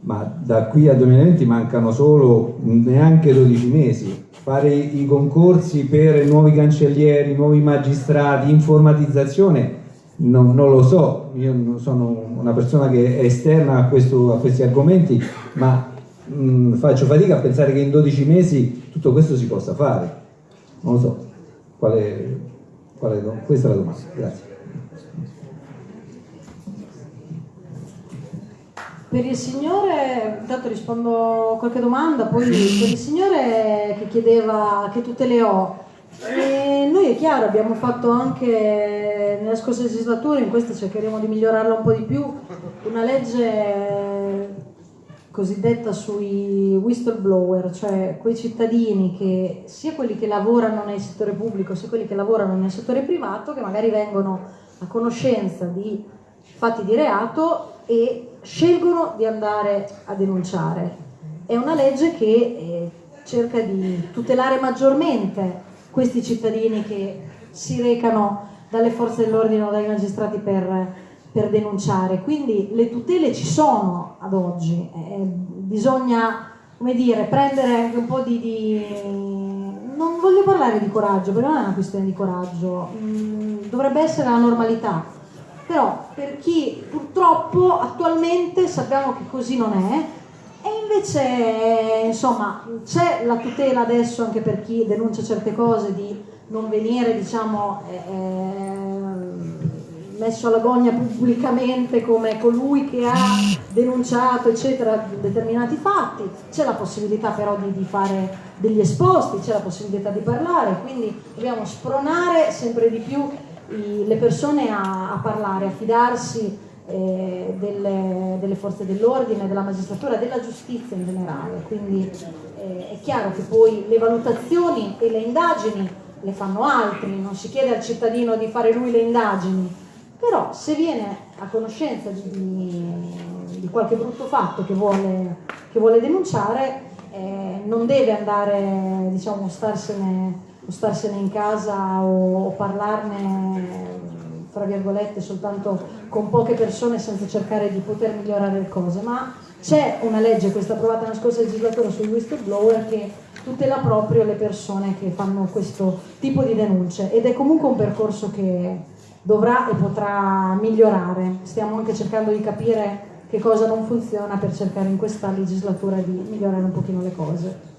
ma da qui al 2020 mancano solo neanche 12 mesi. Fare i concorsi per nuovi cancellieri, nuovi magistrati, informatizzazione non, non, lo so, io sono una persona che è esterna a, questo, a questi argomenti, ma mh, faccio fatica a pensare che in 12 mesi tutto questo si possa fare. Non lo so, quale, quale, questa è la domanda. Grazie. Per il signore, intanto rispondo a qualche domanda, poi per il signore che chiedeva che tutele ho, e noi è chiaro, abbiamo fatto anche nella scorsa legislatura, in questa cercheremo di migliorarla un po' di più, una legge cosiddetta sui whistleblower, cioè quei cittadini che sia quelli che lavorano nel settore pubblico sia quelli che lavorano nel settore privato che magari vengono a conoscenza di fatti di reato e scelgono di andare a denunciare. È una legge che eh, cerca di tutelare maggiormente questi cittadini che si recano dalle forze dell'ordine o dai magistrati per, per, denunciare. Quindi le tutele ci sono ad oggi, eh, bisogna come dire, prendere anche un po' di, di, Non voglio parlare di coraggio, perché non è una questione di coraggio, mm, dovrebbe essere la normalità. Però per chi purtroppo attualmente sappiamo che così non è, e invece, insomma, c'è la tutela adesso anche per chi denuncia certe cose di non venire, diciamo, eh, messo alla gogna pubblicamente come colui che ha denunciato, eccetera, determinati fatti. C'è la possibilità però di, di fare degli esposti, c'è la possibilità di parlare, quindi dobbiamo spronare sempre di più i, le persone a, a parlare, a fidarsi eh, delle, delle, forze dell'ordine, della magistratura, della giustizia in generale. Quindi eh, è chiaro che poi le valutazioni e le indagini le fanno altri, non si chiede al cittadino di fare lui le indagini, però se viene a conoscenza di, di, di qualche brutto fatto che vuole, che vuole denunciare, eh, non deve andare, diciamo, starsene, starsene in casa o, o parlarne tra virgolette soltanto con poche persone senza cercare di poter migliorare le cose, ma c'è una legge, questa approvata nella scorsa legislatura sui whistleblower che tutela proprio le persone che fanno questo tipo di denunce ed è comunque un percorso che dovrà e potrà migliorare. Stiamo anche cercando di capire che cosa non funziona per cercare in questa legislatura di migliorare un pochino le cose.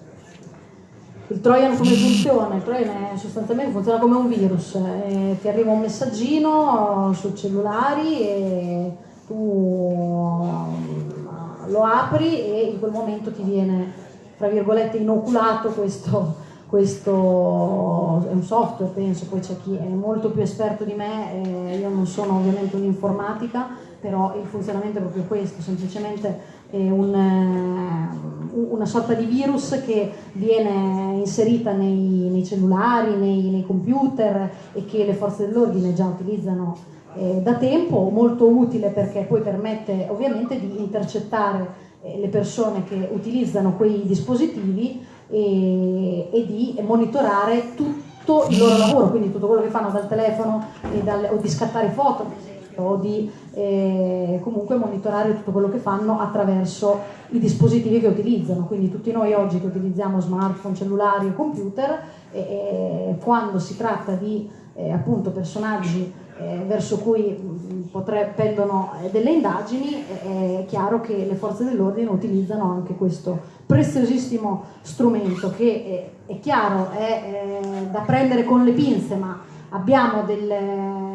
Il Trojan come funziona? Il Trojan è, sostanzialmente funziona come un virus, eh, ti arriva un messaggino sui cellulari e tu eh, lo apri e in quel momento ti viene, tra virgolette, inoculato questo, questo è un software penso, poi c'è chi è molto più esperto di me, eh, io non sono ovviamente un'informatica, però il funzionamento è proprio questo, semplicemente un, eh, una sorta di virus che viene inserita nei, nei cellulari, nei, nei, computer e che le forze dell'ordine già utilizzano eh, da tempo, molto utile perché poi permette ovviamente di intercettare eh, le persone che utilizzano quei dispositivi e, e di monitorare tutto il loro lavoro, quindi tutto quello che fanno dal telefono dal, o di scattare foto o di eh, comunque monitorare tutto quello che fanno attraverso i dispositivi che utilizzano. Quindi tutti noi oggi che utilizziamo smartphone, cellulari o computer, eh, quando si tratta di eh, appunto personaggi eh, verso cui mm, potre, pendono eh, delle indagini, è chiaro che le forze dell'ordine utilizzano anche questo preziosissimo strumento che è, è chiaro, è eh, da prendere con le pinze, ma abbiamo delle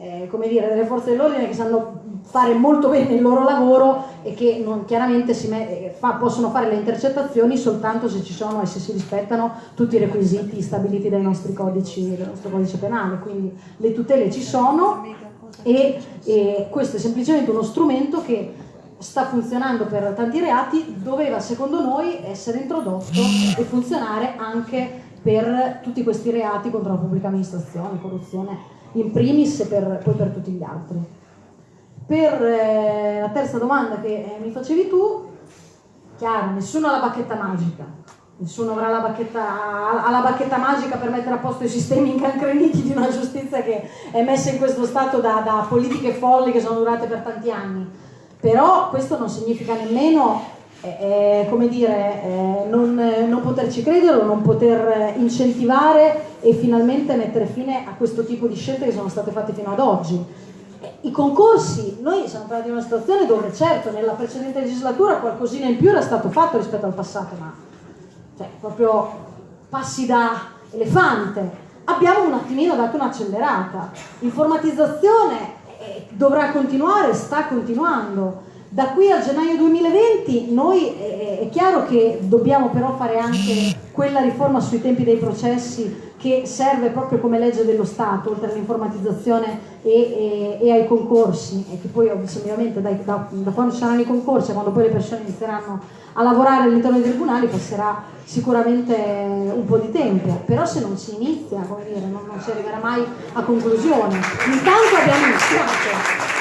eh, come dire, delle forze dell'ordine che sanno fare molto bene il loro lavoro e che non, chiaramente me, fa, possono fare le intercettazioni soltanto se ci sono e se si rispettano tutti i requisiti stabiliti dai nostri codici, dal nostro codice penale, quindi le tutele ci sono e, e questo è semplicemente uno strumento che sta funzionando per tanti reati, doveva secondo noi essere introdotto e funzionare anche per tutti questi reati contro la pubblica amministrazione, corruzione in primis e per, poi per tutti gli altri. Per eh, la terza domanda che eh, mi facevi tu, chiaro, nessuno ha la bacchetta magica, nessuno avrà la bacchetta, ha la bacchetta magica per mettere a posto i sistemi incancreniti di una giustizia che è messa in questo stato da, da politiche folli che sono durate per tanti anni. Però questo non significa nemmeno eh, come dire, eh, non, non, poterci credere o non poter incentivare e finalmente mettere fine a questo tipo di scelte che sono state fatte fino ad oggi. I concorsi, noi siamo arrivati in una situazione dove certo nella precedente legislatura qualcosina in più era stato fatto rispetto al passato, ma cioè, proprio passi da elefante. Abbiamo un attimino dato un'accelerata. Informatizzazione eh, dovrà continuare, sta continuando da qui a gennaio 2020 noi è chiaro che dobbiamo però fare anche quella riforma sui tempi dei processi che serve proprio come legge dello Stato, oltre all'informatizzazione e, e, e, ai concorsi, e che poi ovviamente da, da, da, quando ci saranno i concorsi quando poi le persone inizieranno a lavorare all'interno dei tribunali passerà sicuramente un po' di tempo, però se non si inizia, come dire, non, non si arriverà mai a conclusione. Intanto abbiamo iniziato,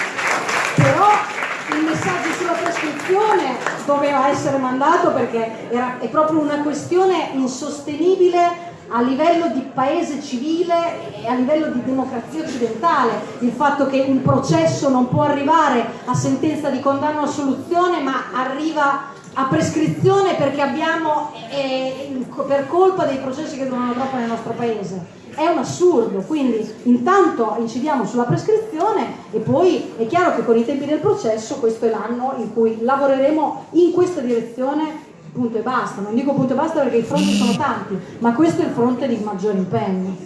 messaggio sulla prescrizione doveva essere mandato perché era, è proprio una questione insostenibile a livello di paese civile e a livello di democrazia occidentale, il fatto che un processo non può arrivare a sentenza di condanna o assoluzione ma arriva a prescrizione perché abbiamo, eh, per colpa dei processi che durano troppo nel nostro paese è un assurdo, quindi intanto incidiamo sulla prescrizione e poi è chiaro che con i tempi del processo questo è l'anno in cui lavoreremo in questa direzione punto e basta, non dico punto e basta perché i fronti sono tanti, ma questo è il fronte di maggiore impegno.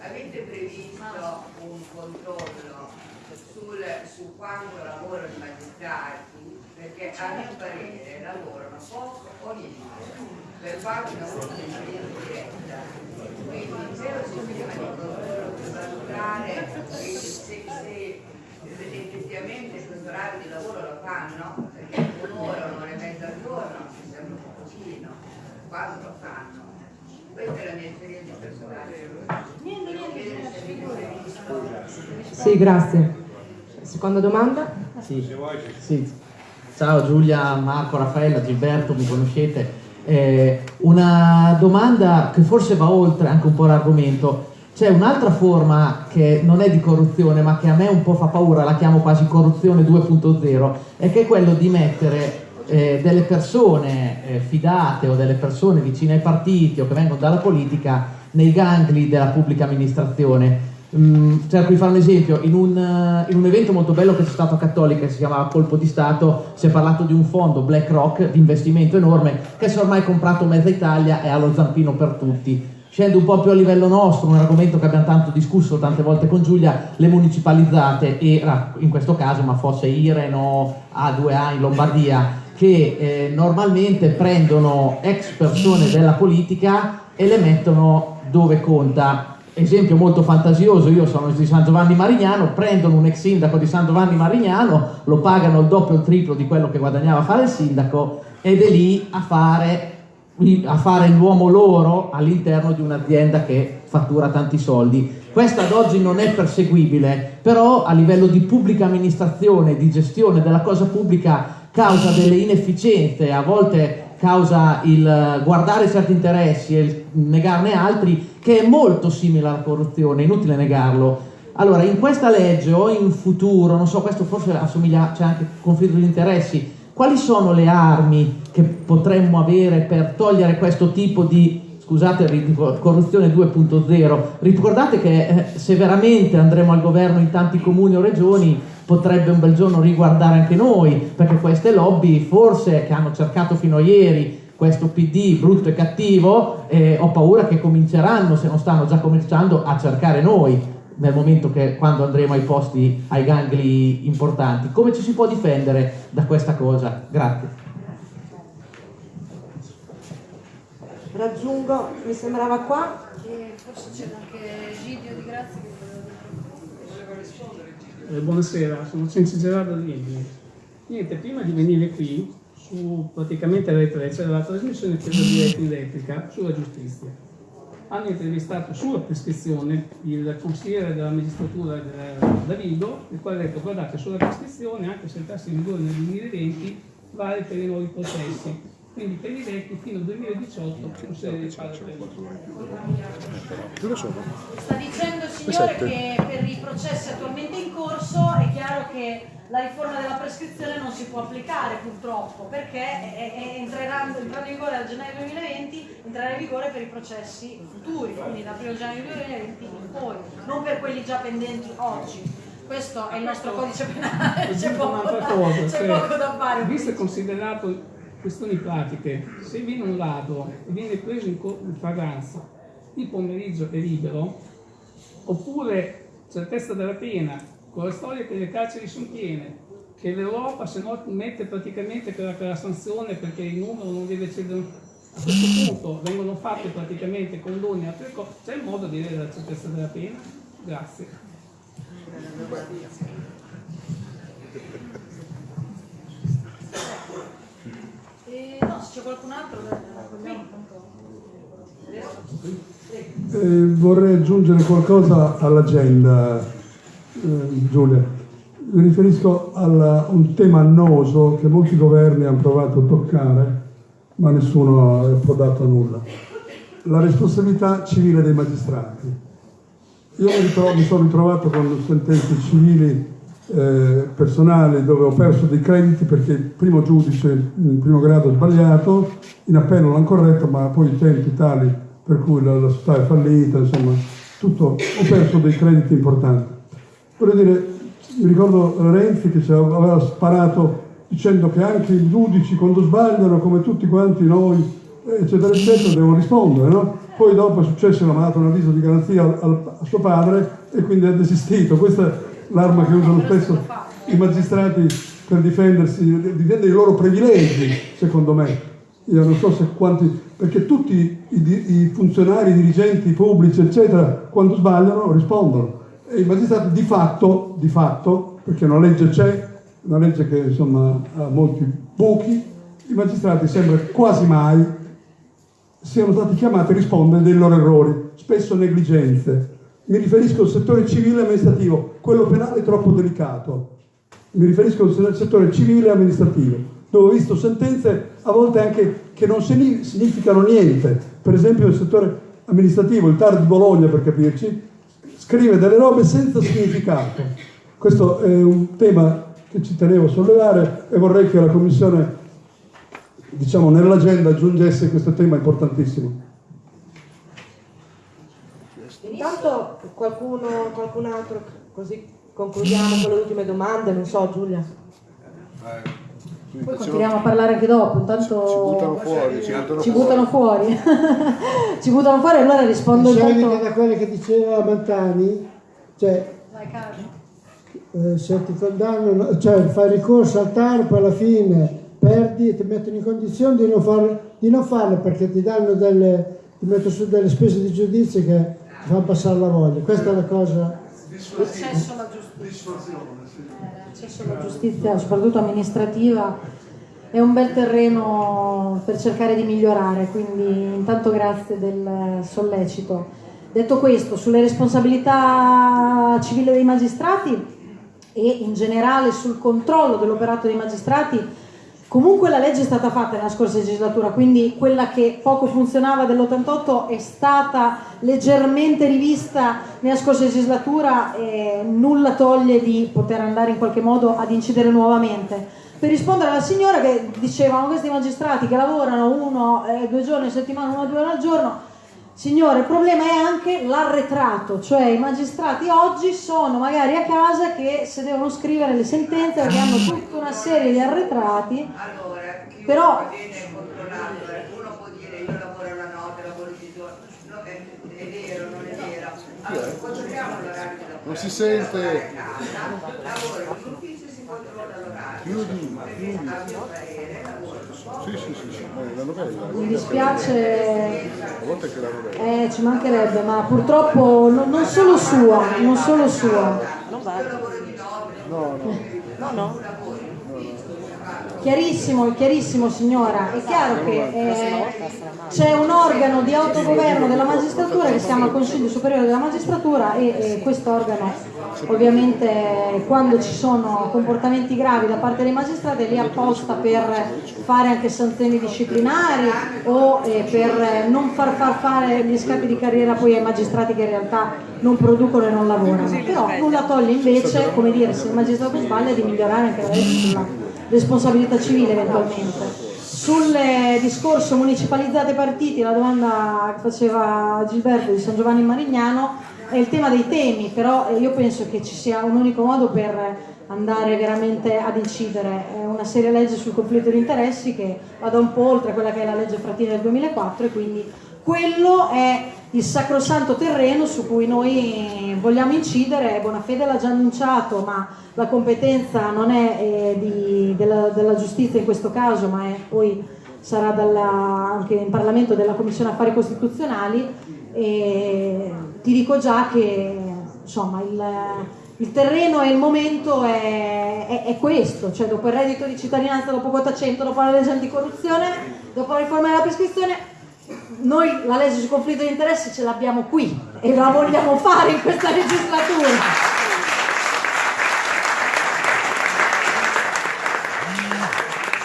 Avete previsto un controllo sul, su quanto lavorano i magistrati perché a mio parere lavorano poco o niente per fare una un'esperienza diretta. Quindi un sistema di controllo per valutare se, se, se effettivamente questo orario di lavoro lo fanno, perché un'ora, un'ora e mezza al giorno mi sembra un pochino, quando lo fanno. Questa è la mia esperienza personale. Sì, grazie. Seconda domanda? Sì. sì. Ciao Giulia, Marco, Raffaella, Gilberto, mi conoscete. Eh, una domanda che forse va oltre anche un po' l'argomento. C'è un'altra forma che non è di corruzione, ma che a me un po' fa paura, la chiamo quasi corruzione 2.0, e che è quello di mettere eh, delle persone eh, fidate o delle persone vicine ai partiti o che vengono dalla politica nei gangli della pubblica amministrazione Mm, cerco di fare un esempio, in un, in un, evento molto bello che c'è stato a Cattolica, che si chiamava Colpo di Stato, si è parlato di un fondo BlackRock di investimento enorme che si è ormai comprato mezza Italia e ha lo zampino per tutti. Scendo un po' più a livello nostro, un argomento che abbiamo tanto discusso tante volte con Giulia, le municipalizzate, era in questo caso, ma fosse Iren o A2A in Lombardia, che eh, normalmente prendono ex persone della politica e le mettono dove conta. Esempio molto fantasioso, io sono di San Giovanni Marignano, prendono un ex sindaco di San Giovanni Marignano, lo pagano il doppio o il triplo di quello che guadagnava a fare il sindaco ed è lì a fare, a fare l'uomo loro all'interno di un'azienda che fattura tanti soldi. Questa ad oggi non è perseguibile, però a livello di pubblica amministrazione, di gestione della cosa pubblica causa delle inefficienze, a volte causa il guardare certi interessi e il negarne altri, che è molto simile alla corruzione, inutile negarlo. Allora, in questa legge o in futuro, non so, questo forse assomiglia, c'è anche conflitto di interessi, quali sono le armi che potremmo avere per togliere questo tipo di, scusate, corruzione 2.0? Ricordate che eh, se veramente andremo al governo in tanti comuni o regioni, potrebbe un bel giorno riguardare anche noi, perché queste lobby forse che hanno cercato fino a ieri questo PD brutto e cattivo, eh, ho paura che cominceranno, se non stanno già cominciando, a cercare noi nel momento che quando andremo ai posti, ai gangli importanti. Come ci si può difendere da questa cosa? Grazie. Raggiungo, mi sembrava qua. E forse c'è anche Gidio di Grazia. Eh, buonasera, sono Cenci Gerardo di Emili. Niente, prima di venire qui, su praticamente Rai 3 c'era la trasmissione presa diretta in replica sulla giustizia. Hanno intervistato sulla prescrizione il consigliere della magistratura del Davido, il quale ha detto guardate sulla prescrizione, anche se il tasso in vigore nel 2020, vale per i nuovi processi quindi per i vecchi fino al 2018 procede di fare Sta dicendo il signore che per i processi attualmente in corso è chiaro che la riforma della prescrizione non si può applicare purtroppo perché è, è, entrerà, entrando in vigore a gennaio 2020 entrerà in vigore per i processi futuri, quindi dal 1 gennaio 2020 in poi, non per quelli già pendenti oggi. Questo è il nostro codice penale, c'è poco, da, poco da fare. Visto e considerato questioni pratiche, se viene un ladro e viene preso in, in flagranza, il pomeriggio è libero, oppure certezza della pena, con la storia che le carceri sono piene, che l'Europa se no mette praticamente per la, sanzione perché il numero non deve cedere a questo punto vengono fatte praticamente condoni a altre c'è il modo di vedere la certezza della pena? Grazie. Eh, no, se c'è qualcun altro, eh, vorrei aggiungere qualcosa all'agenda, eh, Giulia. Mi riferisco a un tema annoso che molti governi hanno provato a toccare, ma nessuno ha approdato a nulla. La responsabilità civile dei magistrati. Io mi, ritrovo, mi sono ritrovato con sentenze civili eh, personale dove ho perso dei crediti perché il primo giudice in primo grado ha sbagliato, in appello l'hanno corretto, ma poi i tempi tali per cui la, la società è fallita, insomma, tutto, ho perso dei crediti importanti. Voglio dire, mi ricordo Renzi che aveva sparato dicendo che anche i giudici quando sbagliano, come tutti quanti noi, eccetera, eccetera, devono rispondere, no? Poi dopo è successo che ha dato un avviso di garanzia al, a suo padre e quindi ha desistito. Questa l'arma che usano spesso i magistrati per difendersi, difendere i loro privilegi, secondo me. Io non so se quanti, perché tutti i, i funzionari, i dirigenti pubblici, eccetera, quando sbagliano rispondono. E i magistrati di fatto, di fatto, perché una legge c'è, una legge che insomma ha molti buchi, i magistrati sembra quasi mai siano stati chiamati a rispondere dei loro errori, spesso negligenze, mi riferisco al settore civile e amministrativo, quello penale è troppo delicato. Mi riferisco al settore civile e amministrativo, dove ho visto sentenze a volte anche che non significano niente. Per esempio il settore amministrativo, il TAR di Bologna per capirci, scrive delle robe senza significato. Questo è un tema che ci tenevo a sollevare e vorrei che la Commissione, diciamo, nell'agenda aggiungesse questo tema importantissimo. Intanto qualcuno, qualcun altro, così concludiamo con le ultime domande, non so Giulia. Poi continuiamo a parlare anche dopo, intanto ci buttano fuori, ci buttano ci fuori. Buttano fuori. ci buttano fuori, allora rispondo Diciamo intanto... da quello che diceva Mantani, cioè eh, se ti condannano, cioè fai ricorso al TAR poi alla fine perdi e ti mettono in condizione di non, far, di non farlo perché ti danno delle, ti mettono su delle spese di giudizio che fanno passare la voglia. Questa è la cosa. L'accesso alla giustizia. Eh, L'accesso alla giustizia, soprattutto amministrativa, è un bel terreno per cercare di migliorare, quindi intanto grazie del sollecito. Detto questo, sulle responsabilità civili dei magistrati e in generale sul controllo dell'operato dei magistrati, comunque la legge è stata fatta nella scorsa legislatura, quindi quella che poco funzionava dell'88 è stata leggermente rivista nella scorsa legislatura e nulla toglie di poter andare in qualche modo ad incidere nuovamente. Per rispondere alla signora che dicevano questi magistrati che lavorano uno, eh, due giorni a settimana, uno due ore al giorno, Signore, il problema è anche l'arretrato, cioè i magistrati oggi sono magari a casa che se devono scrivere le sentenze perché hanno tutta una serie di arretrati, però viene controllato, uno può dire io lavoro la notte, lavoro di giorno, no, è, è vero, non è vero. Allora, controlliamo l'orario Non si sente. lavoro in si controlla l'orario. Chiudi, Perché a mio parere Sì, sì, sì, sì. eh, la novella. mi dispiace, A volte anche la novella. eh, ci mancherebbe, ma purtroppo no- non solo sua, non solo sua. Non va. No, no. No, no. Chiarissimo, chiarissimo signora, è chiaro che eh, c'è un organo di autogoverno della magistratura che si chiama Consiglio Superiore della Magistratura e, e questo organo ovviamente quando ci sono comportamenti gravi da parte dei magistrati è lì apposta per fare anche sanzioni disciplinari o eh, per non far far fare gli scappi di carriera poi ai magistrati che in realtà non producono e non lavorano. Però nulla toglie invece, come dire, se il magistrato sbaglia di migliorare anche la legge sulla responsabilità civile eventualmente. Sul eh, discorso municipalizzate partiti, la domanda che faceva Gilberto di San Giovanni Marignano è il tema dei temi, però eh, io penso che ci sia un unico modo per andare veramente ad incidere, è una seria legge sul conflitto di interessi che vada un po' oltre quella che è la legge Frattini del 2004 e quindi quello è il sacrosanto terreno su cui noi vogliamo incidere, Bonafede l'ha già annunciato, ma la competenza non è eh, di- della, della giustizia in questo caso, ma è poi sarà dalla- anche in Parlamento della Commissione Affari Costituzionali. E ti dico già che insomma il, il terreno e il momento è, è- è questo, cioè dopo il reddito di cittadinanza, dopo quota 100, dopo la legge anticorruzione, dopo la riforma della prescrizione, noi la legge sul conflitto di interessi ce l'abbiamo qui e la vogliamo fare in questa legislatura.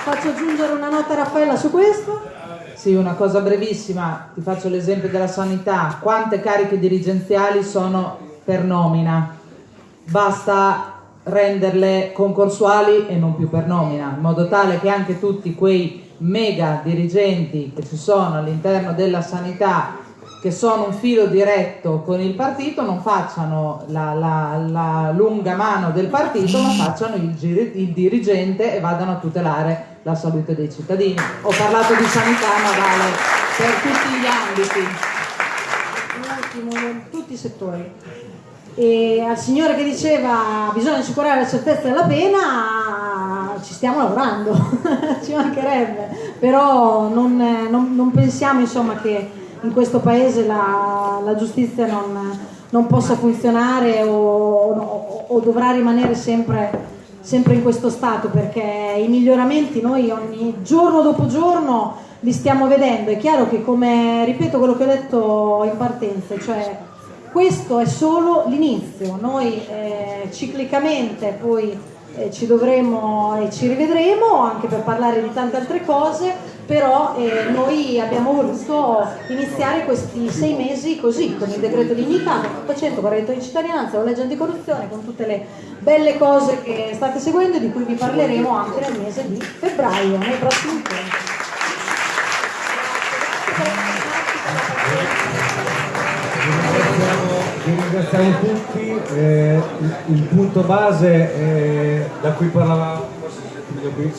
Faccio aggiungere una nota a Raffaella su questo. Sì, una cosa brevissima, ti faccio l'esempio della sanità. Quante cariche dirigenziali sono per nomina? Basta renderle concorsuali e non più per nomina, in modo tale che anche tutti quei mega dirigenti che ci sono all'interno della sanità che sono un filo diretto con il partito non facciano la, la- la lunga mano del partito ma facciano il, il dirigente e vadano a tutelare la salute dei cittadini. Ho parlato di sanità ma vale per tutti gli ambiti. Un attimo, tutti i settori. E al signore che diceva bisogna assicurare la certezza della pena, ci stiamo lavorando, ci mancherebbe, però non, non- non pensiamo insomma, che in questo paese la, la giustizia non, non possa funzionare o, o- o dovrà rimanere sempre, sempre in questo stato perché i miglioramenti noi ogni giorno dopo giorno li stiamo vedendo. È chiaro che come ripeto quello che ho detto in partenza, cioè questo è solo l'inizio, noi eh, ciclicamente poi eh, ci dovremo e ci rivedremo anche per parlare di tante altre cose, però eh, noi abbiamo voluto iniziare questi sei mesi così, con il decreto dignità, con il 100, con il reddito di cittadinanza, la legge anticorruzione, con tutte le belle cose che state seguendo e di cui vi parleremo anche nel mese di febbraio, nei prossimi incontri. Ringraziamo tutti, eh, il, il punto base eh, da cui parlavamo, qui?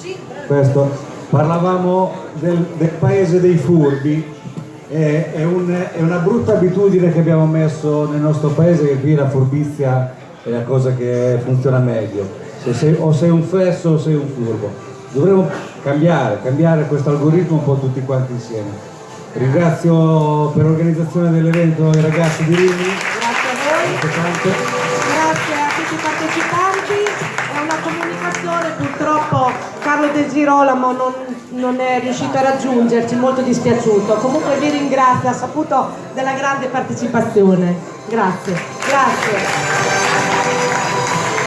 questo, parlavamo del, del paese dei furbi, eh, è, un- è una brutta abitudine che abbiamo messo nel nostro paese che qui la furbizia è la cosa che funziona meglio, se sei, o sei un fesso o sei un furbo. Dovremmo cambiare, cambiare questo algoritmo un po' tutti quanti insieme. Ringrazio per l'organizzazione dell'evento i ragazzi di Rimini. Grazie a tutti i partecipanti. È una comunicazione, purtroppo Carlo De Girolamo non, non è riuscito a raggiungerci, molto dispiaciuto. Comunque vi ringrazio, ha saputo della grande partecipazione. Grazie. Grazie.